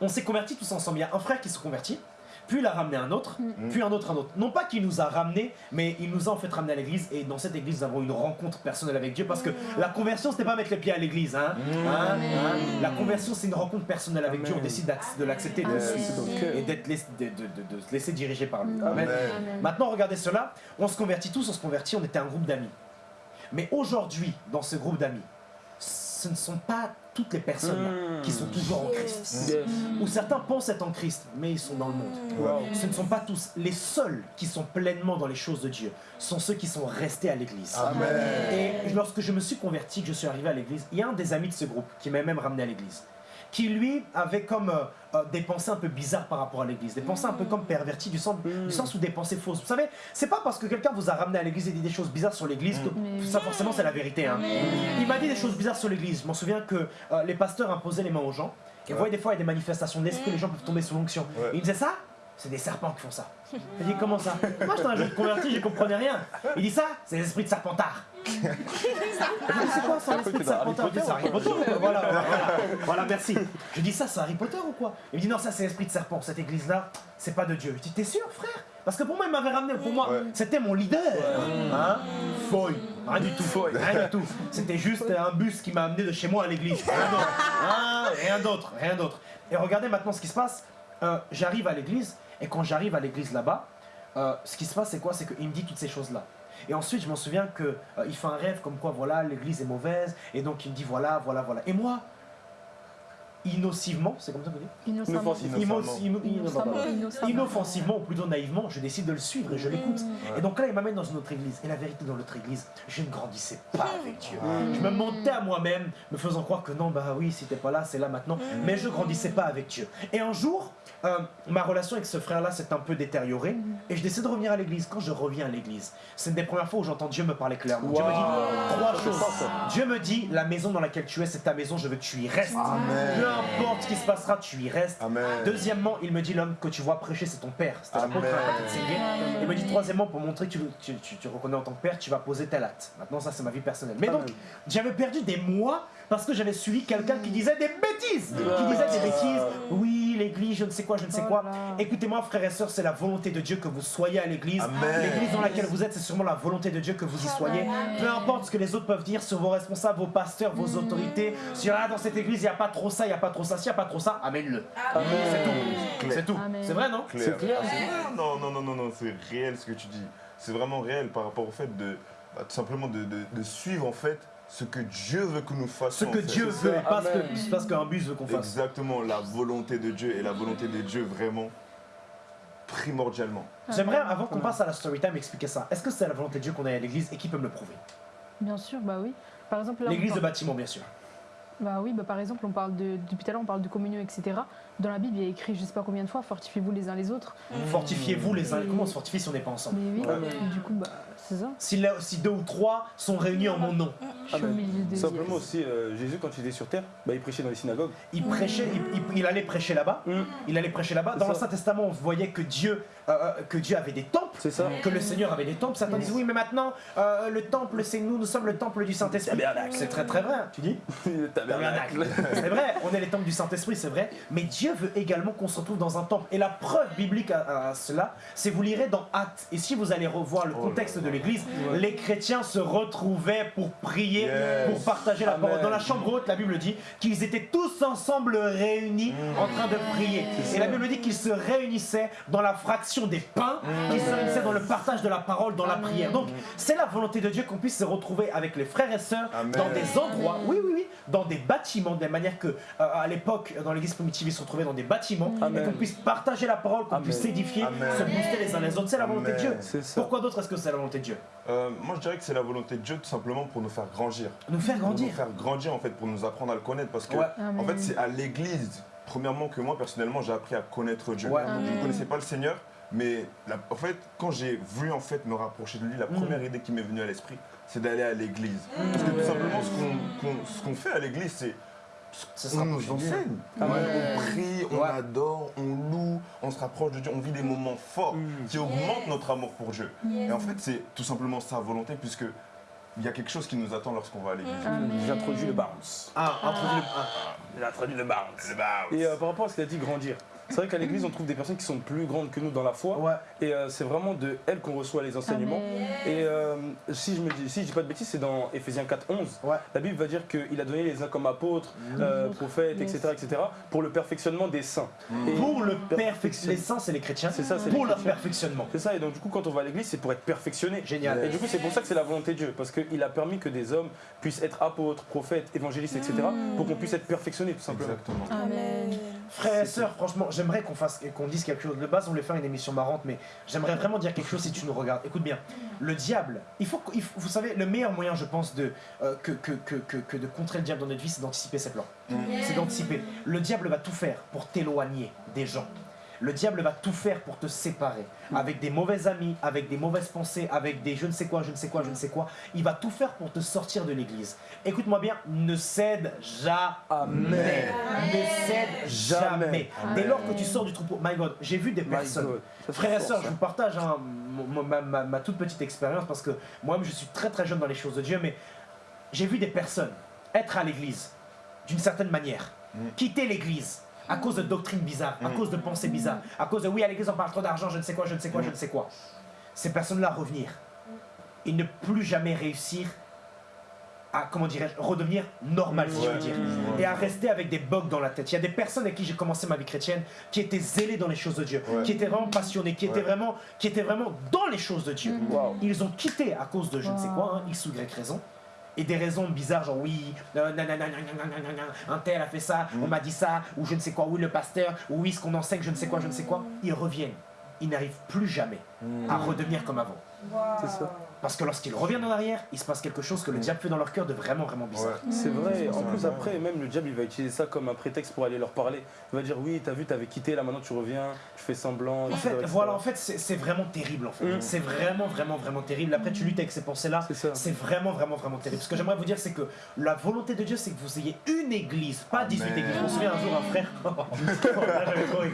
on s'est convertis tous ensemble. Il y a un frère qui s'est converti, puis il a ramené un autre, puis un autre, un autre. Non pas qu'il nous a ramenés, mais il nous a en fait ramené à l'église. Et dans cette église, nous avons une rencontre personnelle avec Dieu. Parce que la conversion, c'était pas mettre les pieds à l'église. Hein, Hein, hein. La conversion, c'est une rencontre personnelle avec Dieu. On décide de l'accepter, de le Amen. suivre. Et d'être laiss- de, de- de- de se laisser diriger par lui. Amen. Maintenant, regardez cela. On se convertit tous, on se convertit, on était un groupe d'amis. Mais aujourd'hui, dans ce groupe d'amis, ce ne sont pas toutes les personnes là Mm. qui sont toujours en Christ. Yes. Ou certains pensent être en Christ, mais ils sont dans le monde. Wow. Ce ne sont pas tous. Les seuls qui sont pleinement dans les choses de Dieu sont ceux qui sont restés à l'église. Et lorsque je me suis converti, que je suis arrivé à l'église, il y a un des amis de ce groupe qui m'a même ramené à l'église, qui lui avait comme euh, euh, des pensées un peu bizarres par rapport à l'église, des pensées un peu comme perverties du sens, du sens où des pensées fausses. Vous savez, c'est pas parce que quelqu'un vous a ramené à l'église et dit des choses bizarres sur l'église que ça forcément c'est la vérité. hein. Il m'a dit des choses bizarres sur l'église. Je m'en souviens que euh, les pasteurs imposaient les mains aux gens. Et vous voyez, des fois, il y a des manifestations de l'esprit, les gens peuvent tomber sous l'onction. Ouais. Il me disait ça c'est des serpents qui font ça. Il dit comment ça Moi j'étais un jeune converti, je comprenais rien. Il dit ça, c'est l'esprit de serpentard. C'est quoi ça, l'esprit de serpentard Potter, C'est Harry Potter. Voilà, voilà, voilà. Voilà, merci. Je dis ça, c'est Harry Potter ou quoi Il me dit non, ça c'est l'esprit de serpent. Cette église-là, c'est pas de Dieu. Je dis t'es sûr, frère Parce que pour moi, il m'avait ramené. Pour moi, Ouais. c'était mon leader. Hein Fouille. Rien du tout. Rien du tout. C'était juste un bus qui m'a amené de chez moi à l'église. Rien d'autre. Hein, Rien d'autre. Rien d'autre. Et regardez maintenant ce qui se passe. Euh, j'arrive à l'église et quand j'arrive à l'église là-bas, euh, ce qui se passe c'est quoi? C'est qu'il me dit toutes ces choses-là. Et ensuite je m'en souviens que euh, fait un rêve comme quoi voilà l'église est mauvaise et donc il me dit voilà voilà voilà. Et moi, innocivement, c'est comme ça qu'on dit Innocemment. Innocemment. Innocemment. Inoffensivement ou plutôt naïvement, je décide de le suivre et je l'écoute. Et donc là, il m'amène dans une autre église. Et la vérité, dans l'autre église, je ne grandissais pas avec Dieu. Je me montais à moi-même, me faisant croire que non, bah oui, si t'es pas là, c'est là maintenant. Mais je grandissais pas avec Dieu. Et un jour, euh, ma relation avec ce frère-là s'est un peu détériorée. Et je décide de revenir à l'église. Quand je reviens à l'église, c'est une des premières fois où j'entends Dieu me parler clairement. Dieu me dit trois choses. Dieu me dit, la maison dans laquelle tu es, c'est ta maison, je veux que tu y restes. Amen. Peu importe ce qui se passera, tu y restes. Amen. Deuxièmement, il me dit l'homme que tu vois prêcher, c'est ton père. Il me dit troisièmement, pour montrer que tu, tu, tu- tu reconnais en tant que père, tu vas poser tel acte. Maintenant, ça, c'est ma vie personnelle. Mais donc, j'avais perdu des mois parce que j'avais suivi quelqu'un qui disait des bêtises. Qui disait des bêtises. Oui, l'église, je ne sais quoi, je ne sais quoi. Voilà. Écoutez-moi, frères et sœurs, c'est la volonté de Dieu que vous soyez à l'église. L'église dans laquelle vous êtes, c'est sûrement la volonté de Dieu que vous y soyez. Peu importe ce que les autres peuvent dire sur vos responsables, vos pasteurs, vos autorités. Si ah, dans cette église, il n'y a pas trop ça, il n'y a pas trop ça, s'il n'y a pas trop ça, amène-le. C'est tout. C'est tout. C'est vrai, non. C'est clair. Non, non, non, non, non, c'est réel ce que tu dis. C'est vraiment réel par rapport au fait de, bah, tout simplement de, de- de suivre en fait ce que Dieu veut que nous Ce fassions. que en fait. Dieu C'est veut, et pas ce que- ce qu'un bus veut qu'on fasse. Exactement, la volonté de Dieu et la volonté de Dieu vraiment primordialement. J'aimerais, avant qu'on passe à la story time, expliquer ça. Est-ce que c'est la volonté de Dieu qu'on aille à l'église et qui peut me le prouver? Bien sûr, bah oui. Par exemple, L'église de bâtiment, bien sûr. Bah oui, bah par exemple, on parle de, depuis tout à l'heure, on parle de communion, etc. Dans la Bible, il y a écrit, je sais pas combien de fois, fortifiez-vous les uns les autres. Fortifiez-vous les uns. Et- Comment on se fortifie si on n'est pas ensemble? Mais oui, du coup, bah ça. si, là- si deux ou trois sont réunis en mon nom, des. Simplement aussi, euh, Jésus, quand il était sur terre, bah, il prêchait dans les synagogues. il prêchait, il, il- il allait prêcher là-bas. Mm. Il allait prêcher là-bas. C'est Dans l'Ancien Testament, on voyait que Dieu, euh, euh, que Dieu avait des temples. C'est ça Que le Seigneur avait des temples. Certains disent oui, mais maintenant, euh, le temple, c'est nous, nous sommes le temple du Saint-Esprit. C'est très très vrai. Tu dis? Le tabernacle. C'est vrai, on est les temples du Saint-Esprit, c'est vrai, mais Dieu veut également qu'on se retrouve dans un temple. Et la preuve biblique à, à cela, c'est vous lirez dans Actes. Et si vous allez revoir le Oh contexte là de l'église, les chrétiens se retrouvaient pour prier, Yes. pour partager la parole. Dans la chambre haute, la Bible dit qu'ils étaient tous ensemble réunis Mm. en train de prier. Et la Bible dit qu'ils se réunissaient dans la fraction des pains, Mm. qu'ils se réunissaient dans le partage de la parole, dans la prière. Donc, c'est la volonté de Dieu qu'on puisse se retrouver avec les frères et sœurs Amen. dans des endroits, oui, oui, oui, dans des bâtiments, de la manière que, euh, à l'époque, dans l'église primitive, ils se retrouvaient dans des bâtiments, et qu'on puisse partager la parole, qu'on puisse s'édifier, se booster les uns les autres. C'est la volonté de. Dieu. Pourquoi d'autre est-ce que c'est la volonté de Dieu? Euh, moi je dirais que c'est la volonté de Dieu tout simplement pour nous faire grandir. Nous faire Pour grandir. nous faire grandir en fait, pour nous apprendre à le connaître. Parce que Ouais. en fait c'est à l'église, premièrement que moi personnellement j'ai appris à connaître Dieu. Ouais. Je ne connaissais pas le Seigneur, mais la- en fait quand j'ai voulu en fait me rapprocher de lui, la Mm. première idée qui m'est venue à l'esprit, c'est d'aller à l'église. Parce que tout simplement ce qu'on qu'on- ce qu'on fait à l'église c'est Ce on sera nous possible. enseigne. Amen. On prie, on Ouais. adore, on loue, on se rapproche de Dieu, on vit des moments forts Mm. qui augmentent notre amour pour Dieu. Et en fait, c'est tout simplement sa volonté, puisque il y a quelque chose qui nous attend lorsqu'on va à l'église. J'ai introduit le bounce. Ah, introduit le- ah. J'ai introduit le bounce. Le bounce. Et euh, par rapport à ce qu'il a dit, grandir. C'est vrai qu'à l'église, on trouve des personnes qui sont plus grandes que nous dans la foi. Ouais. Et euh, c'est vraiment de elles qu'on reçoit les enseignements. Amen. Et euh, si je me dis, si je dis pas de bêtises, c'est dans Ephésiens 4, 11. Ouais. La Bible va dire qu'il a donné les uns comme apôtres, euh, prophètes, Yes. etc., etc., pour le perfectionnement des saints. Et Pour le perfection- perfectionnement. Les saints, c'est les chrétiens. C'est ça, c'est Pour leur perfectionnement. C'est ça, et donc du coup, quand on va à l'église, c'est pour être perfectionné. Génial. Et du coup, c'est pour ça que c'est la volonté de Dieu, parce qu'il a permis que des hommes puissent être apôtres, prophètes, évangélistes, etc., pour qu'on puisse être perfectionnés, tout simplement. Exactement. Amen. Frères et sœurs, franchement, j'aimerais qu'on fasse, qu'on dise quelque chose. De base, on voulait faire une émission marrante, mais j'aimerais vraiment dire quelque chose si tu nous regardes. Écoute bien, le diable, il faut, il faut- vous savez, le meilleur moyen, je pense, de, euh, que, que, que, que, que de contrer le diable dans notre vie, c'est d'anticiper ses plans. C'est d'anticiper. Le diable va tout faire pour t'éloigner des gens. Le diable va tout faire pour te séparer. Avec des mauvais amis, avec des mauvaises pensées, avec des je ne sais quoi, je ne sais quoi, je ne sais quoi. Il va tout faire pour te sortir de l'église. Écoute-moi bien, ne cède jamais. Ne cède jamais. Jamais. Dès lors que tu sors du troupeau, my God, j'ai vu des personnes. Frères et sœurs, je vous partage hein, ma- ma toute petite expérience parce que moi-même je suis très très jeune dans les choses de Dieu, mais j'ai vu des personnes être à l'église d'une certaine manière, Mm. quitter l'église à cause de doctrines bizarres, à Mm. cause de pensées bizarres, à cause de oui à l'église on parle trop d'argent, je ne sais quoi, je ne sais quoi, je ne sais quoi. Ces personnes-là revenir et ne plus jamais réussir à, comment dirais-je, redevenir normal si je veux dire et à rester avec des bugs dans la tête. Il y a des personnes avec qui j'ai commencé ma vie chrétienne qui étaient zélées dans les choses de Dieu, Ouais. qui étaient vraiment passionnées, qui étaient Ouais. vraiment, qui étaient vraiment dans les choses de Dieu. Waouh. Ils ont quitté à cause de je ne sais quoi, hein, X ou Y raison. Et des raisons bizarres, genre oui, euh, nanana, nanana, nanana, un tel a fait ça, on m'a dit ça, ou je ne sais quoi, oui, le pasteur, ou oui, ce qu'on enseigne, je ne sais quoi, je ne sais quoi, ils reviennent. Ils n'arrivent plus jamais à redevenir comme avant. C'est ça. Parce que lorsqu'ils reviennent en arrière, il se passe quelque chose que le diable fait dans leur cœur de vraiment, vraiment bizarre. Ouais. C'est vrai, en plus après, même le diable il va utiliser ça comme un prétexte pour aller leur parler. Il va dire oui, t'as vu, t'avais quitté, là maintenant tu reviens, tu fais semblant. En etc., fait, voilà, en fait, c'est vraiment terrible. En fait, Mm. c'est vraiment, vraiment, vraiment terrible. Après, tu luttes avec ces pensées-là. C'est ça. C'est vraiment, vraiment, vraiment terrible. Ce que j'aimerais vous dire, c'est que la volonté de Dieu, c'est que vous ayez une église, pas 18 Amen. églises. Je me souviens un jour, un frère. Rigolé.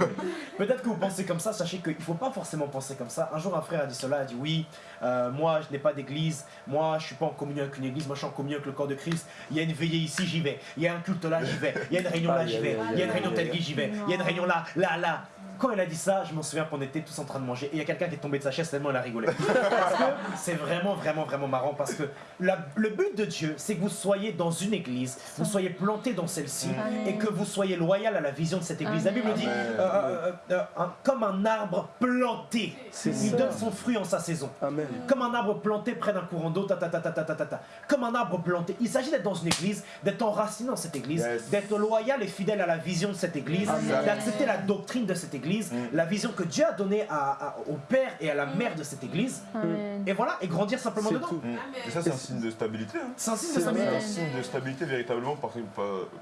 Peut-être que vous pensez comme ça, sachez qu'il ne faut pas forcément penser comme ça. Un jour, un frère a dit cela, a dit oui, euh, moi, je n'ai pas d'église, moi, je suis pas en communion avec une église, moi, je suis en communion avec le corps de Christ. Il y a une veillée ici, j'y vais. Il y a un culte là, j'y vais. Il y a une réunion là, j'y vais. Il y a une réunion telle j'y vais. Il y a une réunion là, là, là. Quand il a dit ça, je m'en souviens qu'on était tous en train de manger et il y a quelqu'un qui est tombé de sa chaise tellement il a rigolé. Parce que c'est vraiment, vraiment, vraiment marrant parce que la- le but de Dieu, c'est que vous soyez dans une église, vous soyez planté dans celle-ci et que vous soyez loyal à la vision de cette église. La Bible dit euh, euh, euh, euh, un- comme un arbre planté, C'est il ça. donne son fruit en sa saison. Amen. Comme un arbre planté près d'un courant d'eau, ta ta, ta, ta, ta, ta, ta, comme un arbre planté. Il s'agit d'être dans une église, d'être enraciné dans cette église, d'être loyal et fidèle à la vision de cette église, d'accepter la doctrine de cette église, mm. la vision que Dieu a donnée à, au père et à la mm. mère de cette église. Et voilà, et grandir simplement dedans. Et ça, c'est un signe de stabilité. Hein. C'est un signe de stabilité. Véritablement parce que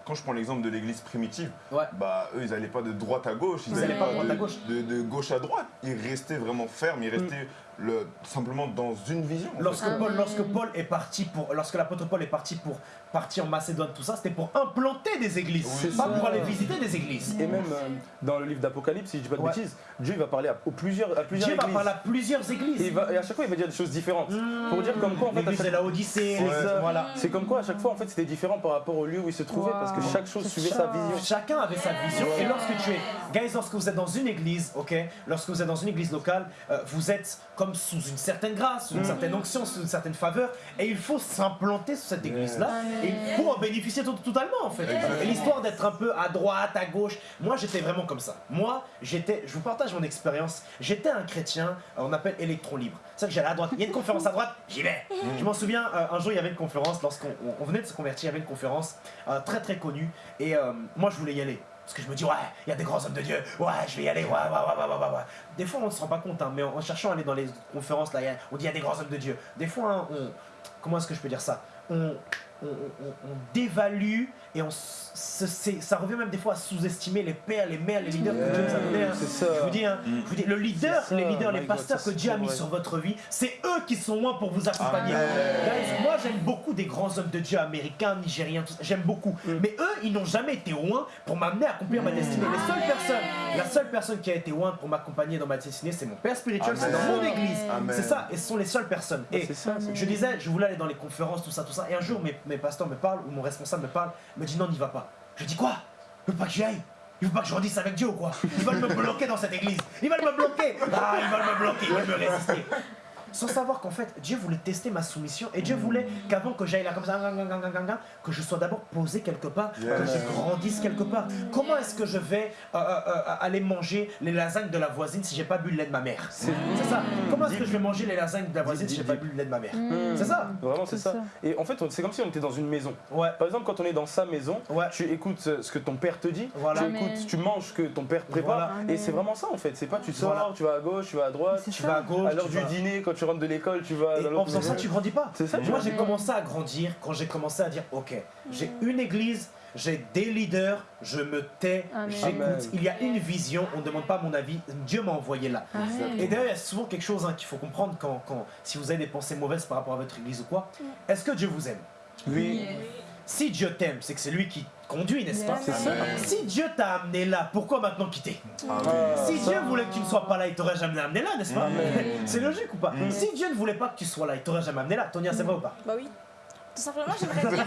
quand je prends l'exemple de l'église primitive, bah eux, ils n'allaient pas de droite à gauche, ils n'allaient pas de, à gauche. De, gauche à droite. Ils restaient vraiment fermes, ils restaient mm le, simplement dans une vision. Lorsque Amen. Paul, lorsque Paul est parti pour, lorsque l'apôtre Paul est parti pour partir en Macédoine, tout ça, c'était pour implanter des églises, Oui. pas pour aller visiter des églises. Et même euh, dans le livre d'Apocalypse, si je dis pas de Ouais. bêtises, Dieu il va parler à, aux plusieurs, à plusieurs Dieu va églises. parler à plusieurs Et, églises. il va- et à chaque fois il va dire des choses différentes. Mmh. Pour dire comme quoi en fait chaque- de la Odyssée, C'est ça. voilà. C'est comme quoi à chaque fois en fait c'était différent par rapport au lieu où il se trouvait parce que chaque chose suivait sa vision. Chacun avait sa vision. Et lorsque tu es, guys, lorsque vous êtes dans une église, ok, lorsque vous êtes dans une église locale, euh, vous êtes comme sous une certaine grâce, sous une certaine onction, sous une certaine faveur, et il faut s'implanter sur cette église-là Amen. Et pour en bénéficier tout- totalement en fait. Et l'histoire d'être un peu à droite, à gauche, moi j'étais vraiment comme ça. Moi, j'étais, je vous partage mon expérience. J'étais un chrétien, euh, on appelle électron libre. C'est que j'allais à droite. Il y a une conférence à droite, j'y vais. Je m'en souviens, euh, un jour il y avait une conférence, lorsqu'on on- on venait de se convertir, il y avait une conférence euh, très très connue, et euh, moi je voulais y aller. Parce que je me dis, ouais, il y a des grands hommes de Dieu, ouais, je vais y aller, ouais, ouais, ouais, ouais, ouais, ouais. Des fois, on ne se rend pas compte, hein, mais en, en cherchant à aller dans les conférences, là, a- on dit, il y a des grands hommes de Dieu. Des fois, hein, on. Comment est-ce que je peux dire ça? On, on, dévalue et on, ça revient même des fois à sous-estimer les pères, les mères, les leaders que Dieu nous a donnés. hein. C'est ça. Je vous dis, hein, je vous dis, le leader, les leaders, les pasteurs que Dieu a mis sur votre vie, c'est eux qui sont loin pour vous accompagner. Guys, moi j'aime beaucoup des grands hommes de Dieu américains, nigériens, tout ça, j'aime beaucoup. Mais eux, ils n'ont jamais été loin pour m'amener à accomplir ma destinée. Les seules personnes, la seule personne qui a été loin pour m'accompagner dans ma destinée, c'est mon père spirituel, c'est dans mon église. C'est ça, et ce sont les seules personnes. Et C'est ça. c'est- je disais, je voulais aller dans les conférences, tout ça, tout ça. Et un jour, mes, mes pasteurs me parlent, ou mon responsable me parle, me dit non, n'y va pas. Je dis quoi? Il veut pas que j'y aille il veut pas que je redise avec Dieu ou quoi? Ils veulent me bloquer dans cette église. Ils veulent me bloquer. Ah, ils veulent me bloquer, ils veulent me résister. Sans savoir qu'en fait, Dieu voulait tester ma soumission et Dieu voulait qu'avant que j'aille là comme ça, que je sois d'abord posé quelque part, que je grandisse quelque part. Comment est-ce que je vais euh, euh, euh, aller manger les lasagnes de la voisine si j'ai pas bu le lait de ma mère? C'est C'est ça. Comment est-ce que je vais manger les lasagnes de la voisine si j'ai pas bu le lait de ma mère? Mm. C'est ça Vraiment c'est ça. Et en fait c'est comme si on était dans une maison. Ouais. Par exemple quand on est dans sa maison, Ouais. tu écoutes ce que ton père te dit, Voilà. tu Amen. écoutes, tu manges ce que ton père prépare. Voilà. Et c'est vraiment ça en fait. C'est pas tu sors, Voilà. tu vas à gauche, tu vas à droite. Tu ça. vas à gauche. À l'heure du vas- dîner, quand tu rentres de l'école, tu vas Et dans en faisant ça, tu grandis pas. C'est ça, tu Moi, vois. j'ai commencé à grandir quand j'ai commencé à dire Ok, j'ai une église, j'ai des leaders, je me tais, j'écoute. Il y a une vision, on ne demande pas mon avis, Dieu m'a envoyé là. Amen. Et d'ailleurs, il y a souvent quelque chose hein, qu'il faut comprendre quand, quand, si vous avez des pensées mauvaises par rapport à votre église ou quoi. Est-ce que Dieu vous aime? Oui. Si Dieu t'aime, c'est que c'est lui qui conduit, n'est-ce pas C'est ça. Si Dieu t'a amené là, pourquoi maintenant quitter Amen. Si ça. Dieu voulait que tu ne sois pas là, il t'aurait jamais amené là, n'est-ce pas Amen. C'est logique ou pas Mm. Si Dieu ne voulait pas que tu sois là, il t'aurait jamais amené là. Tonia, c'est vrai ou pas Bah oui. Tout simplement, j'aimerais dire.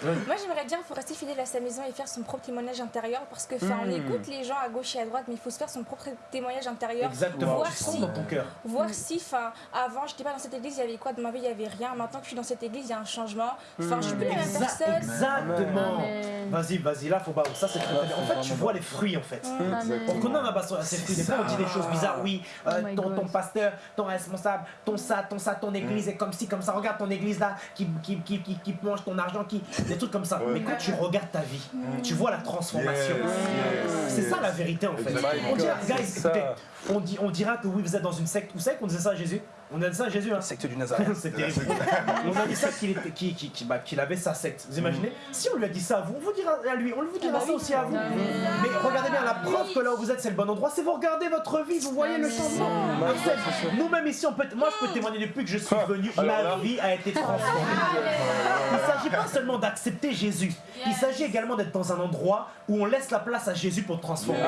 Moi, j'aimerais dire qu'il faut rester fidèle à sa maison et faire son propre témoignage intérieur parce que, enfin, on Mm. écoute les gens à gauche et à droite, mais il faut se faire son propre témoignage intérieur. Exactement, Voir tu si- dans ton cœur. Voir si, enfin, avant, j'étais pas dans cette église, il y avait quoi? De ma vie, il y avait rien. Maintenant que je suis dans cette église, il y a un changement. Enfin, je suis plus la même personne. Exactement. Vas-y, vas-y, là, faut pas. Ça, c'est très bien. En fait, tu vois les fruits, en fait. Amen. On connaît un fruits. Des fois, on dit des choses bizarres. Oui, euh, Oh God. ton pasteur, ton responsable, ton ça, ton ça, ton église est comme ci, comme ça. Regarde ton église là, qui, qui, qui, qui, qui mange ton argent, qui. Des trucs comme ça. Ouais. Mais quand tu regardes ta vie, tu vois la transformation. Yes, yes, C'est yes. ça la vérité en fait. On dira, guys, écoutez, on, dit, on dira que oui, vous êtes dans une secte. Vous savez qu'on disait ça à Jésus? On a dit ça à Jésus, hein Secte du Nazareth. c'est terrible. On a dit ça qu'il bah, qu'il avait sa secte. Vous imaginez Si on lui a dit ça à vous, on vous dira à lui, on vous dira Ah bah ça oui. aussi à vous. Mais regardez bien, la preuve que là où vous êtes, c'est le bon endroit, c'est vous regardez votre vie, vous voyez le changement. Nous-mêmes ici, on peut, moi je peux témoigner depuis que je suis venu, ma vie a été transformée. Il ne s'agit pas seulement d'accepter Jésus, il s'agit également d'être dans un endroit où on laisse la place à Jésus pour te transformer.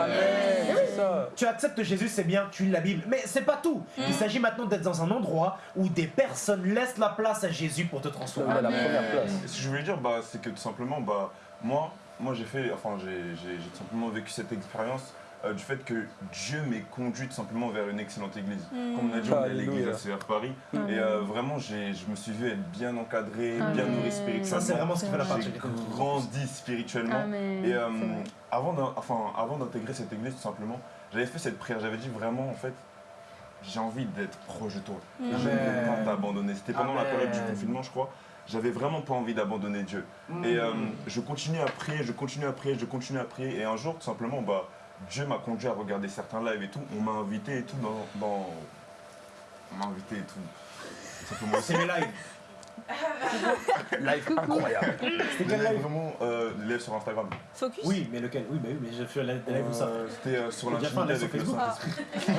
Ça. Tu acceptes Jésus, c'est bien, tu lis la Bible. Mais c'est pas tout. Il s'agit maintenant d'être dans un endroit où des personnes laissent la place à Jésus pour te transformer. À la première place. Et ce que je voulais dire, bah, c'est que tout simplement, bah, moi, moi j'ai fait, enfin, j'ai tout simplement vécu cette expérience euh, du fait que Dieu m'ait conduit tout simplement vers une excellente église. Comme on a dit, on est à l'église à CR Paris. Et euh, vraiment, je me suis vu être bien encadré, bien nourri Ça, spirituellement. c'est vraiment ce qui fait la J'ai partie. J'ai grandi spirituellement. Amen. Et euh, enfin, avant d'intégrer cette église, tout simplement, j'avais fait cette prière. J'avais dit vraiment, en fait, j'ai envie d'être proche de toi. Ne veux pas t'abandonner. C'était pendant la période du confinement, je crois. J'avais vraiment pas envie d'abandonner Dieu. Et euh, je continue à prier, je continue à prier, je continue à prier. Et un jour, tout simplement, bah, Dieu m'a conduit à regarder certains lives et tout. On m'a invité et tout dans. dans- On m'a invité et tout. Tout simplement. C'est mes lives. Live incroyable. C'était Des quel live? Vraiment euh, des lives sur Instagram. Focus. Oui, mais lequel? Oui, mais oui, mais je fais la des lives où ça. Euh, C'était euh, sur J'ai déjà fait un l'intimité live avec le. Saint-Esprit.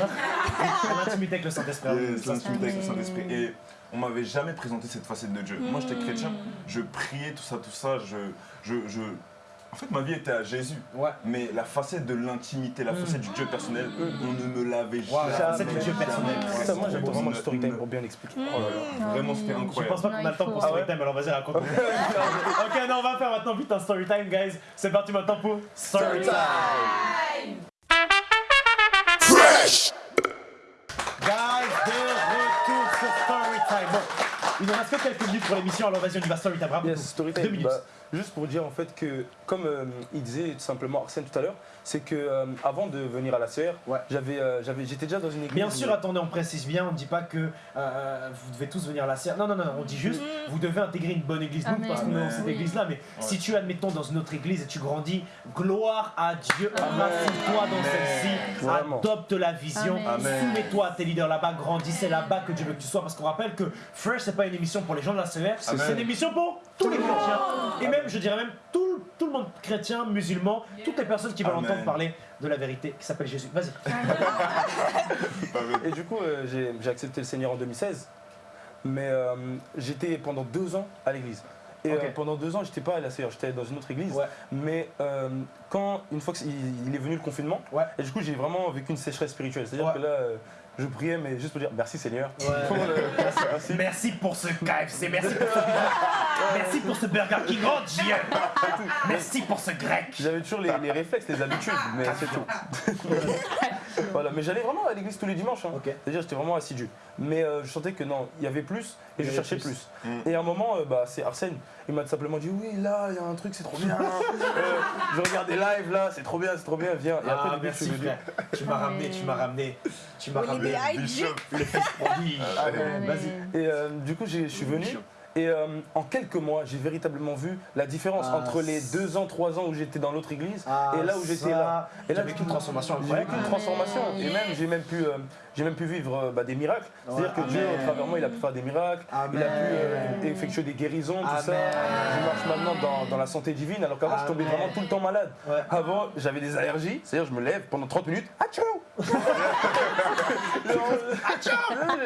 L'intimité avec le Saint-Esprit. Ça, l'intimité avec le Saint-Esprit. Et on m'avait jamais présenté cette facette de Dieu. Moi, j'étais chrétien, je priais, tout ça, tout ça. Je, je, je... En fait, ma vie était à Jésus. Ouais. Mais la facette de l'intimité, la facette du Dieu personnel, on ne me l'avait jamais. la facette du Dieu personnel. Ça, moi, j'attends vraiment le story time pour bien expliquer. Oh là là, vraiment, c'était oui. Je incroyable. pense pas qu'on a le temps pour Ah story time, alors vas-y, raconte. ok, non, on va faire maintenant vite un story time, guys. C'est parti maintenant pour story time. Guys, de retour sur story time. Bon, il nous reste que quelques minutes pour l'émission, alors vas-y, on y va story time. Bravo. Yes, story Deux minutes. Bah, juste pour dire en fait que, comme euh, il disait tout simplement Arsène tout à l'heure, c'est que euh, avant de venir à la CR, Ouais. j'avais, euh, j'avais, j'étais déjà dans une église. Bien sûr, attendez, on précise bien, on ne dit pas que euh, vous devez tous venir à la serre. Non, non, non, on dit juste, vous devez intégrer une bonne église. Nous, parce qu'on est dans cette église-là, mais si tu es, admettons, dans une autre église et tu grandis, gloire à Dieu, enracine-toi dans celle-ci, Vraiment. adopte la vision, Amen. soumets-toi à tes leaders là-bas, grandis, c'est là-bas que Dieu veut que tu sois. Parce qu'on rappelle que Fresh, c'est pas une émission pour les gens de la CR, c'est une émission pour tous les chrétiens. Et même, je dirais même, tout, tout le monde chrétien, musulman, toutes les personnes qui veulent Amen. entendre parler de la vérité qui s'appelle Jésus. Vas-y. Et du coup, euh, j'ai, j'ai accepté le Seigneur en 2016, mais euh, j'étais pendant deux ans à l'église. Et euh, pendant deux ans, j'étais pas à la CR, j'étais dans une autre église. Ouais. Mais euh, quand, une fois qu'il il est venu le confinement, Ouais. et du coup, j'ai vraiment vécu une sécheresse spirituelle. C'est-à-dire Ouais. que là, euh, je priais, mais juste pour dire merci Seigneur. Ouais. Pour le- merci, merci. Merci pour ce KFC, merci pour ce, merci pour ce Burger King, oh Dieu Merci pour ce grec J'avais toujours les, les réflexes, les habitudes, mais c'est tout. voilà, mais j'allais vraiment à l'église tous les dimanches. hein. Ok. C'est-à-dire, j'étais vraiment assidu. Mais euh, je sentais que non, il y avait plus et je cherchais plus. plus. Mm. Et à un moment, euh, bah, c'est Arsène, il m'a simplement dit Oui, là, il y a un truc, c'est trop bien. Euh, je regarde des lives là, c'est trop bien, c'est trop bien, viens. Et après, Ah, je suis venu. Tu m'as ramené, tu m'as ramené, tu m'as ramené les hype, le fils prodige. Amen. Vas-y. Et euh, du coup, j'ai- je suis venu. Et euh, en quelques mois, j'ai véritablement vu la différence Ah, entre les deux ans, trois ans où j'étais dans l'autre église Ah, et là où j'étais là. Et là, là, vécu une transformation J'ai vécu une transformation. Et même j'ai même pu, euh, j'ai même pu vivre euh, bah, des miracles. C'est-à-dire que. Dieu, au travers de moi, il a pu faire des miracles. Amen. Il a pu euh, effectuer des guérisons, tout ça. Je marche maintenant dans, dans la santé divine, alors qu'avant, je tombais vraiment tout le temps malade. Ouais. Avant, j'avais des allergies, c'est-à-dire je me lève pendant 30 minutes, Achou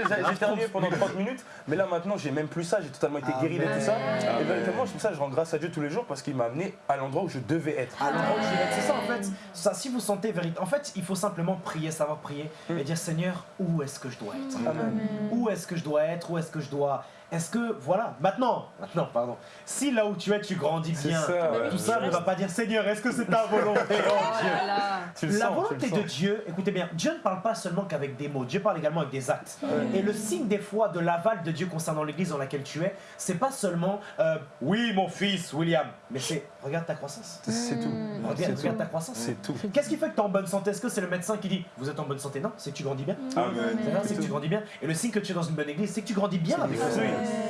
J'ai- J'ai terminé pendant 30 minutes, mais là maintenant, j'ai même plus ça, j'ai totalement été guéri de tout ça. Et véritablement, c'est ça je rends grâce à Dieu tous les jours parce qu'il m'a amené à l'endroit où je devais être. À l'endroit où je vais être. C'est ça en fait. Ça, si vous sentez vérité. En fait, il faut simplement prier, savoir prier et dire Seigneur, où est-ce que je dois être? Amen. Où est-ce que je dois être? Où est-ce que je dois est-ce que, voilà, maintenant, maintenant, pardon, si là où tu es, tu grandis bien, ça, ouais. tout ça ne va pas dire Seigneur, est-ce que c'est ta volonté, oh Oh Dieu là là. Tu le la sens, volonté de. Dieu, écoutez bien, Dieu ne parle pas seulement qu'avec des mots, Dieu parle également avec des actes. Et le signe des fois de l'aval de Dieu concernant l'église dans laquelle tu es, c'est pas seulement euh, oui mon fils William, mais c'est regarde ta croissance. C'est tout. Regarde, regarde ta croissance. C'est tout. Qu'est-ce qui fait que tu es en bonne santé? Est-ce que c'est le médecin qui dit vous êtes en bonne santé? Non, c'est que tu grandis bien. Amen. C'est que tu grandis bien. Et le signe que tu es dans une bonne église, c'est que tu grandis bien avec. Jésus.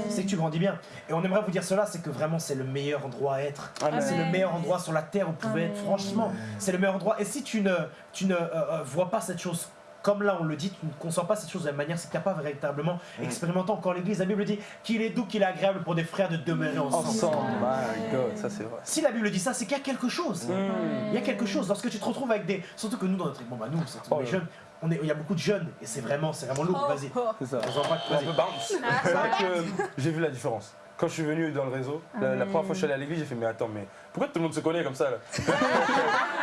C'est que tu grandis bien. Et on aimerait vous dire cela, c'est que vraiment c'est le meilleur endroit à être. Amen. C'est le meilleur endroit sur la terre où vous pouvez être. Franchement, c'est le meilleur endroit. Et si tu ne, tu ne euh, euh, vois pas cette chose comme là on le dit, tu ne conçois pas cette chose de la même manière, c'est que tu n'as pas véritablement expérimenté encore l'église. La Bible dit qu'il est doux, qu'il est agréable pour des frères de demeurer ensemble. Ensemble, my God, ça c'est vrai. Si la Bible dit ça, c'est qu'il y a quelque chose. Il y a quelque chose. Lorsque tu te retrouves avec des. Surtout que nous, dans notre. Bon, bah, nous, c'est- on Oh jeunes, on est- il y a beaucoup de jeunes et c'est vraiment, c'est vraiment lourd. Vas-y. C'est ça. On voit pas que- Un vas-y. peu bounce. C'est vrai que j'ai vu la différence. Quand je suis venu dans le réseau, la, la première fois que je suis allé à l'église, j'ai fait mais attends, mais pourquoi tout le monde se connaît comme ça là?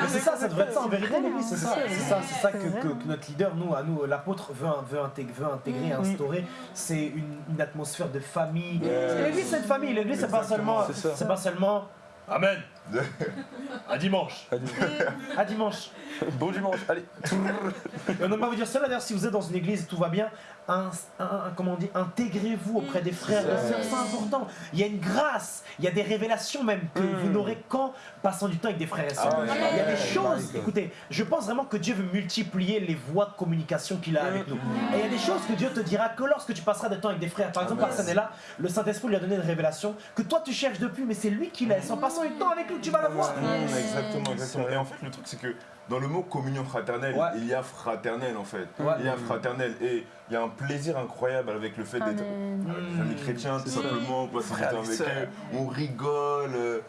Mais c'est ça, ça devrait être ça en vérité, l'église, c'est ça. C'est ça, c'est ça que, notre leader, nous, à nous, l'apôtre, veut, veut intégrer, veut intégrer instaurer. C'est une, une atmosphère de famille. L'église, c'est une famille. L'église, c'est pas seulement. c'est ça. C'est pas seulement. Amen. À dimanche. Elle dit, À dimanche. Bon dimanche, allez. Et on aimerait vous dire cela d'ailleurs si vous êtes dans une église et tout va bien, un, un- un- comment on dit, intégrez-vous auprès des frères et sœurs, c'est important. Il y a une grâce, il y a des révélations même que vous n'aurez qu'en passant du temps avec des frères et sœurs. Ah il y a des choses, écoutez, je pense vraiment que Dieu veut multiplier les voies de communication qu'il a avec nous. Et il y a des choses que Dieu te dira que lorsque tu passeras du temps avec des frères. Par exemple, Arsène est là, le Saint-Esprit lui a donné une révélation que toi tu cherches depuis, mais c'est lui qui l'a. Et en passant du temps avec lui, tu vas la voir. Mmh, exactement, exactement. Et en fait, le truc, c'est que dans le mot communion fraternelle, Ouais. il y a fraternel en fait. Ouais. Il y a fraternel et il y a un plaisir incroyable avec le fait d'être des amis chrétiens, tout simplement, passer du Frères temps avec eux, on rigole. euh,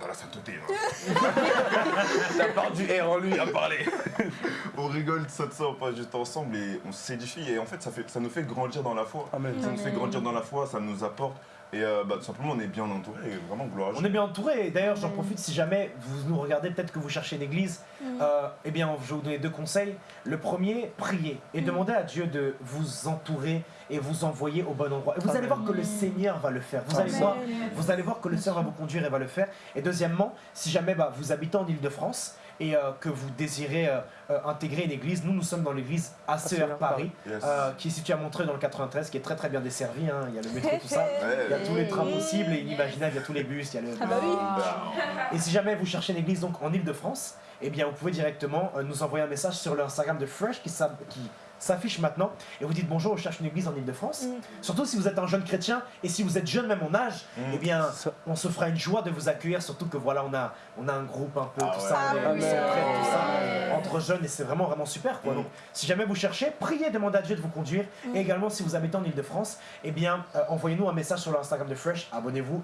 dans la sainteté, hein. La part du R en lui à parler. on rigole, tout ça, tout ça, on passe juste ensemble et on s'édifie. Et en fait ça, fait, ça nous fait grandir dans la foi. Amen. Ça nous fait grandir dans la foi, ça nous apporte. Et euh, bah, tout simplement, on est bien entouré et vraiment gloire On est bien entouré et d'ailleurs j'en profite si jamais vous nous regardez, peut-être que vous cherchez une église, euh, eh bien je vais vous donner deux conseils. Le premier, priez et demandez à Dieu de vous entourer et vous envoyer au bon endroit. Et vous allez voir que le Seigneur va le faire. Vous allez Amen. voir, vous allez voir que le Seigneur va vous conduire et va le faire. Et deuxièmement, si jamais bah, vous habitez en Ile-de-France et euh, que vous désirez euh, euh, intégrer une église, nous nous sommes dans l'église ACR Paris, Yes. euh, qui est située à Montreuil dans le 93, qui est très très bien desservie. hein. Il y a le métro, tout ça. Il y a tous les trains possibles et inimaginables, il y a tous les bus, il y a le... Ah bah oui. Et si jamais vous cherchez une église donc en Ile-de-France, eh bien vous pouvez directement euh, nous envoyer un message sur le Instagram de Fresh qui, qui s'affiche maintenant et vous dites bonjour, je cherche une église en Ile-de-France. Mm. Surtout si vous êtes un jeune chrétien et si vous êtes jeune même en âge, Mm. eh bien on se fera une joie de vous accueillir, surtout que voilà on a, on a un groupe un peu, Ah tout ouais. ça, Ah on est- oui. on tout ça, entre jeunes et c'est vraiment vraiment super quoi. Mm. Donc si jamais vous cherchez, priez, demandez à Dieu de vous conduire et également si vous habitez en Ile-de-France, eh bien euh, envoyez-nous un message sur l'Instagram de Fresh, abonnez-vous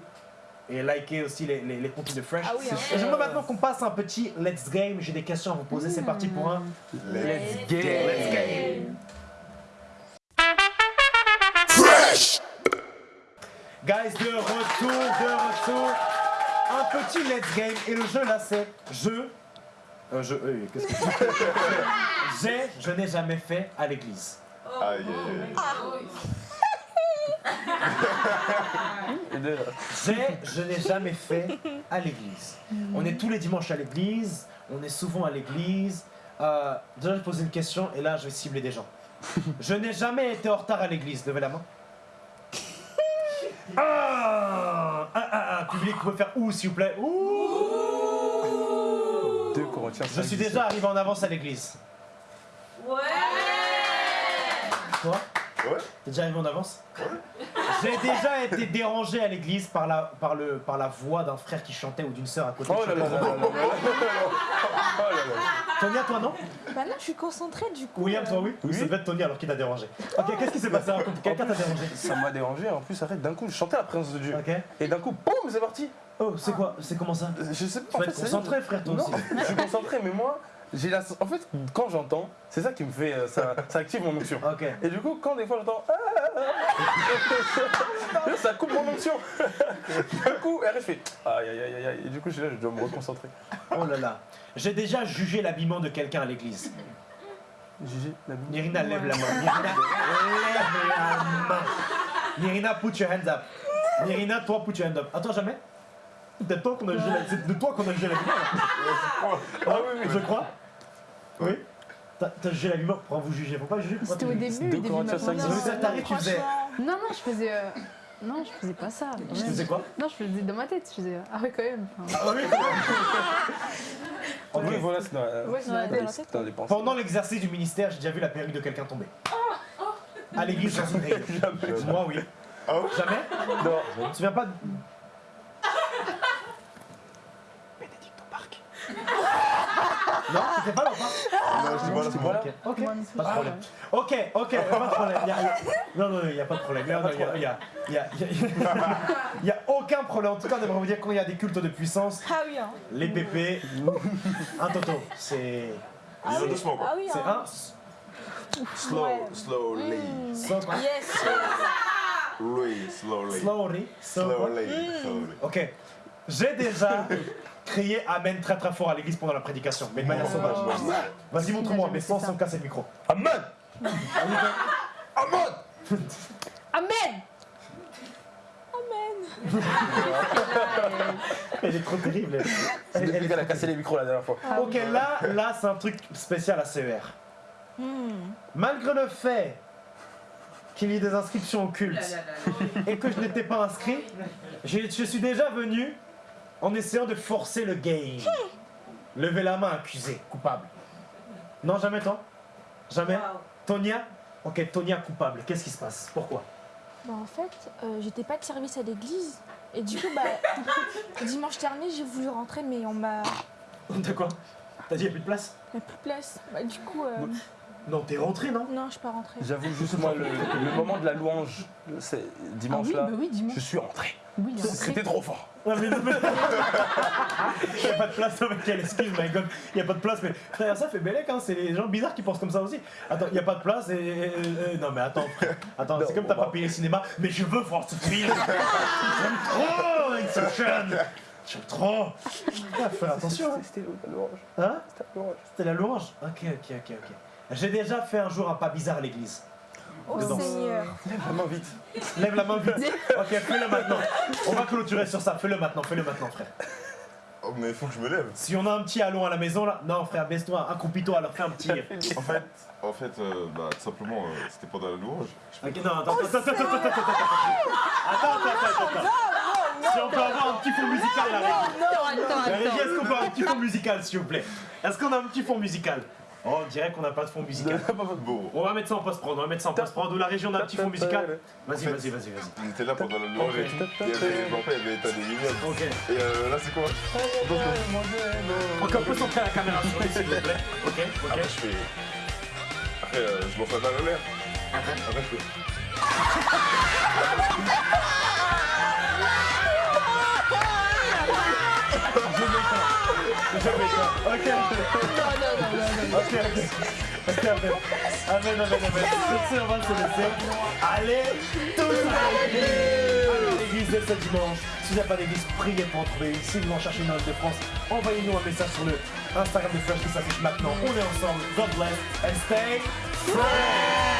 et likez aussi les, les, les contenus de Fresh. Ah oui, hein. J'aimerais maintenant qu'on passe à un petit Let's Game. J'ai des questions à vous poser. C'est parti pour un Let's get Let's Game. Guys, de retour, de retour. Un petit Let's Game. Et le jeu là, c'est je. Euh, je. euh, Qu'est-ce que c'est? J'ai, je n'ai jamais fait à l'église. Deux, J'ai, je n'ai jamais fait à l'église. On est tous les dimanches à l'église, on est souvent à l'église. Euh, déjà, je vais poser une question et là, je vais cibler des gens. Je n'ai jamais été en retard à l'église. Levez la main. Ah, ah, ah, ah, public, vous pouvez faire ouh, s'il vous plaît? Ouh. Deux Corinthiens. Je suis déjà arrivé en avance à l'église. Ouais Toi? Ouais. T'es déjà arrivé en avance J'ai déjà été dérangé à l'église par la, par, le, par la voix d'un frère qui chantait ou d'une sœur à côté. Oh là là là là là là là là. Oh là là. Tonia, toi non Bah non, je suis concentrée du coup. William, euh, toi oui Oui. Ça devait être Tony alors qu'il t'a dérangé. Ok, qu'est-ce qui s'est passé. Quelqu'un t'a dérangé Ça m'a dérangé, en plus, arrête, d'un coup, je chantais la présence de Dieu. Ok. Et d'un coup, boum, c'est parti. Oh, c'est quoi C'est comment ça Euh, Je sais pas, Tu vas être concentré, frère, toi aussi. je suis concentré, mais moi, j'ai la... En fait, quand j'entends, c'est ça qui me fait... euh, Ça, ça active mon onction. Et du coup, quand des fois j'entends... Ah, ah, ah, ça coupe mon onction. D'un coup, je fais... Aïe, aïe, aïe, aïe. Et du coup, je là, je dois me reconcentrer. Oh là là. J'ai déjà jugé l'habillement de quelqu'un à l'église. La boue. Nirina, lève la main. Nirina, lève la main. Nirina, put your hands up. Nirina, toi, put your hands up. Attends, jamais C'est de toi qu'on a c'est de toi qu'on a gelé la. Ah oui, oui, je crois. Oui. T'as jugé la vumeur pour vous juger, faut pas juger. pourquoi C'était au début, de début ça t'arrive, tu faisais. Non, non, je faisais. euh, Non, je faisais pas ça. Tu faisais quoi? Non, je faisais dans ma tête. Je faisais. Ah ouais, quand même. Enfin, Ah oui. Oui, voilà, c'est dans. Pendant l'exercice du ministère, j'ai déjà vu la perruque de quelqu'un tomber. À l'église dans une réunion. Moi, oui. Ah ouais? Jamais? Non. Tu te souviens pas de... Bénédicte au parc. Non, c'était pas là au parc Non, voilà, c'est moi. Ok, c'est pas de pas problème. Ok, ok, pas de problème. Y a- y a- Non, non, il n'y a pas de problème. Il n'y a, y a, y a, y a- y a aucun problème. En tout cas, on aimerait vous dire quand il y a des cultes de puissance, Ah oui, hein. les pépés, un toto, c'est... Dis le doucement, Ah quoi. oui, C'est hein. un... Slow, Ouais. slowly. So, quoi Yes. Oui, slowly. Slowly. Slowly, slowly. Ok. J'ai déjà crié Amen très très fort à l'église pendant la prédication, mais de manière sauvage. Vas-y, montre-moi, mais sans, sans casser le micro. Amen Amen Elle est trop terrible. elle. C'est Elle- a cassé les micros la dernière fois. Ok, là, là c'est un truc spécial à CER. Malgré le fait qu'il y ait des inscriptions au culte et que je n'étais pas inscrit, je suis déjà venu en essayant de forcer le game. Levez la main, accusé, coupable. Non, jamais toi Jamais Tonia Ok, Tonia coupable. Qu'est-ce qui se passe Pourquoi Bah, en fait, euh, j'étais pas de service à l'église. Et du coup, bah, dimanche dernier, j'ai voulu rentrer, mais on m'a. De quoi T'as dit n'y a plus de place Il n'y a plus de place. Bah, du coup, euh, Non, t'es rentré, non non, je suis pas rentrée. J'avoue juste moi, le, le moment de la louange, c'est Ah dimanche oui, bah oui, dis-moi. je suis rentré. Oui. C'était trop fort. Non mais non mais... Il n'y a pas de place, non mais quelle excuse, my god. Il n'y a pas de place, mais frère, ça fait bellec, hein. C'est les gens bizarres qui pensent comme ça aussi. Attends, il n'y a pas de place et... et- et- non mais attends, frère. Attends, c'est comme t'as pas payé le cinéma, mais je veux voir ce film. J'aime trop Inception. J'aime trop. Ah, fais attention. hein. C'était la louange. Hein C'était la louange. C'était la louange Ok, ok, ok, ok. J'ai déjà fait un jour un pas bizarre à l'église. Oh. Seigneur. Vraiment vite. Lève la main vite. Ok, fais-le maintenant. On va clôturer sur ça. Fais-le maintenant, fais-le maintenant, frère. Oh, mais il faut que je me lève. Si on a un petit allon à la maison là, non frère, baisse-toi, accroupis-toi, alors fais un petit. En fait, en fait euh, bah, tout simplement, euh, c'était pendant la louange. Ok, non, attends, attends, attends, attends, attends, attends, attends, attends, attends, attends. Si on peut avoir un petit fond musical là, Régie. Attends, La régie, attends. est-ce qu'on peut avoir un petit fond musical s'il vous plaît Est-ce qu'on a un petit fond musical Oh, on dirait qu'on n'a pas de fond musical. Bon, On va mettre ça en post-prod, on va mettre ça en post-prod. Ou la région a un petit fond musical Vas-y, En fait- vas-y, vas-y, vas-y. on était là pendant et tout. Il y avait, bon, après, il y avait état des vignobles. Ok. Et euh, là, c'est quoi? Donc on peut centrer la caméra sur lui, s'il vous plaît. Ok, ok. Après, je fais. Après, euh, je m'en fais mal en l'air. Après, je fais. Je vais toi. Ok. Ok, ok. Ok, amen. Amen, amen, amen. Sur ce, on va se laisser. Allez, tous à l'église. Allez à l'église dès ce dimanche. Si vous n'avez pas d'église, priez pour en trouver. Si vous en cherchez une de France, envoyez-nous un message sur le Instagram de Fresh qui s'affiche maintenant. On est ensemble. God bless and stay fresh.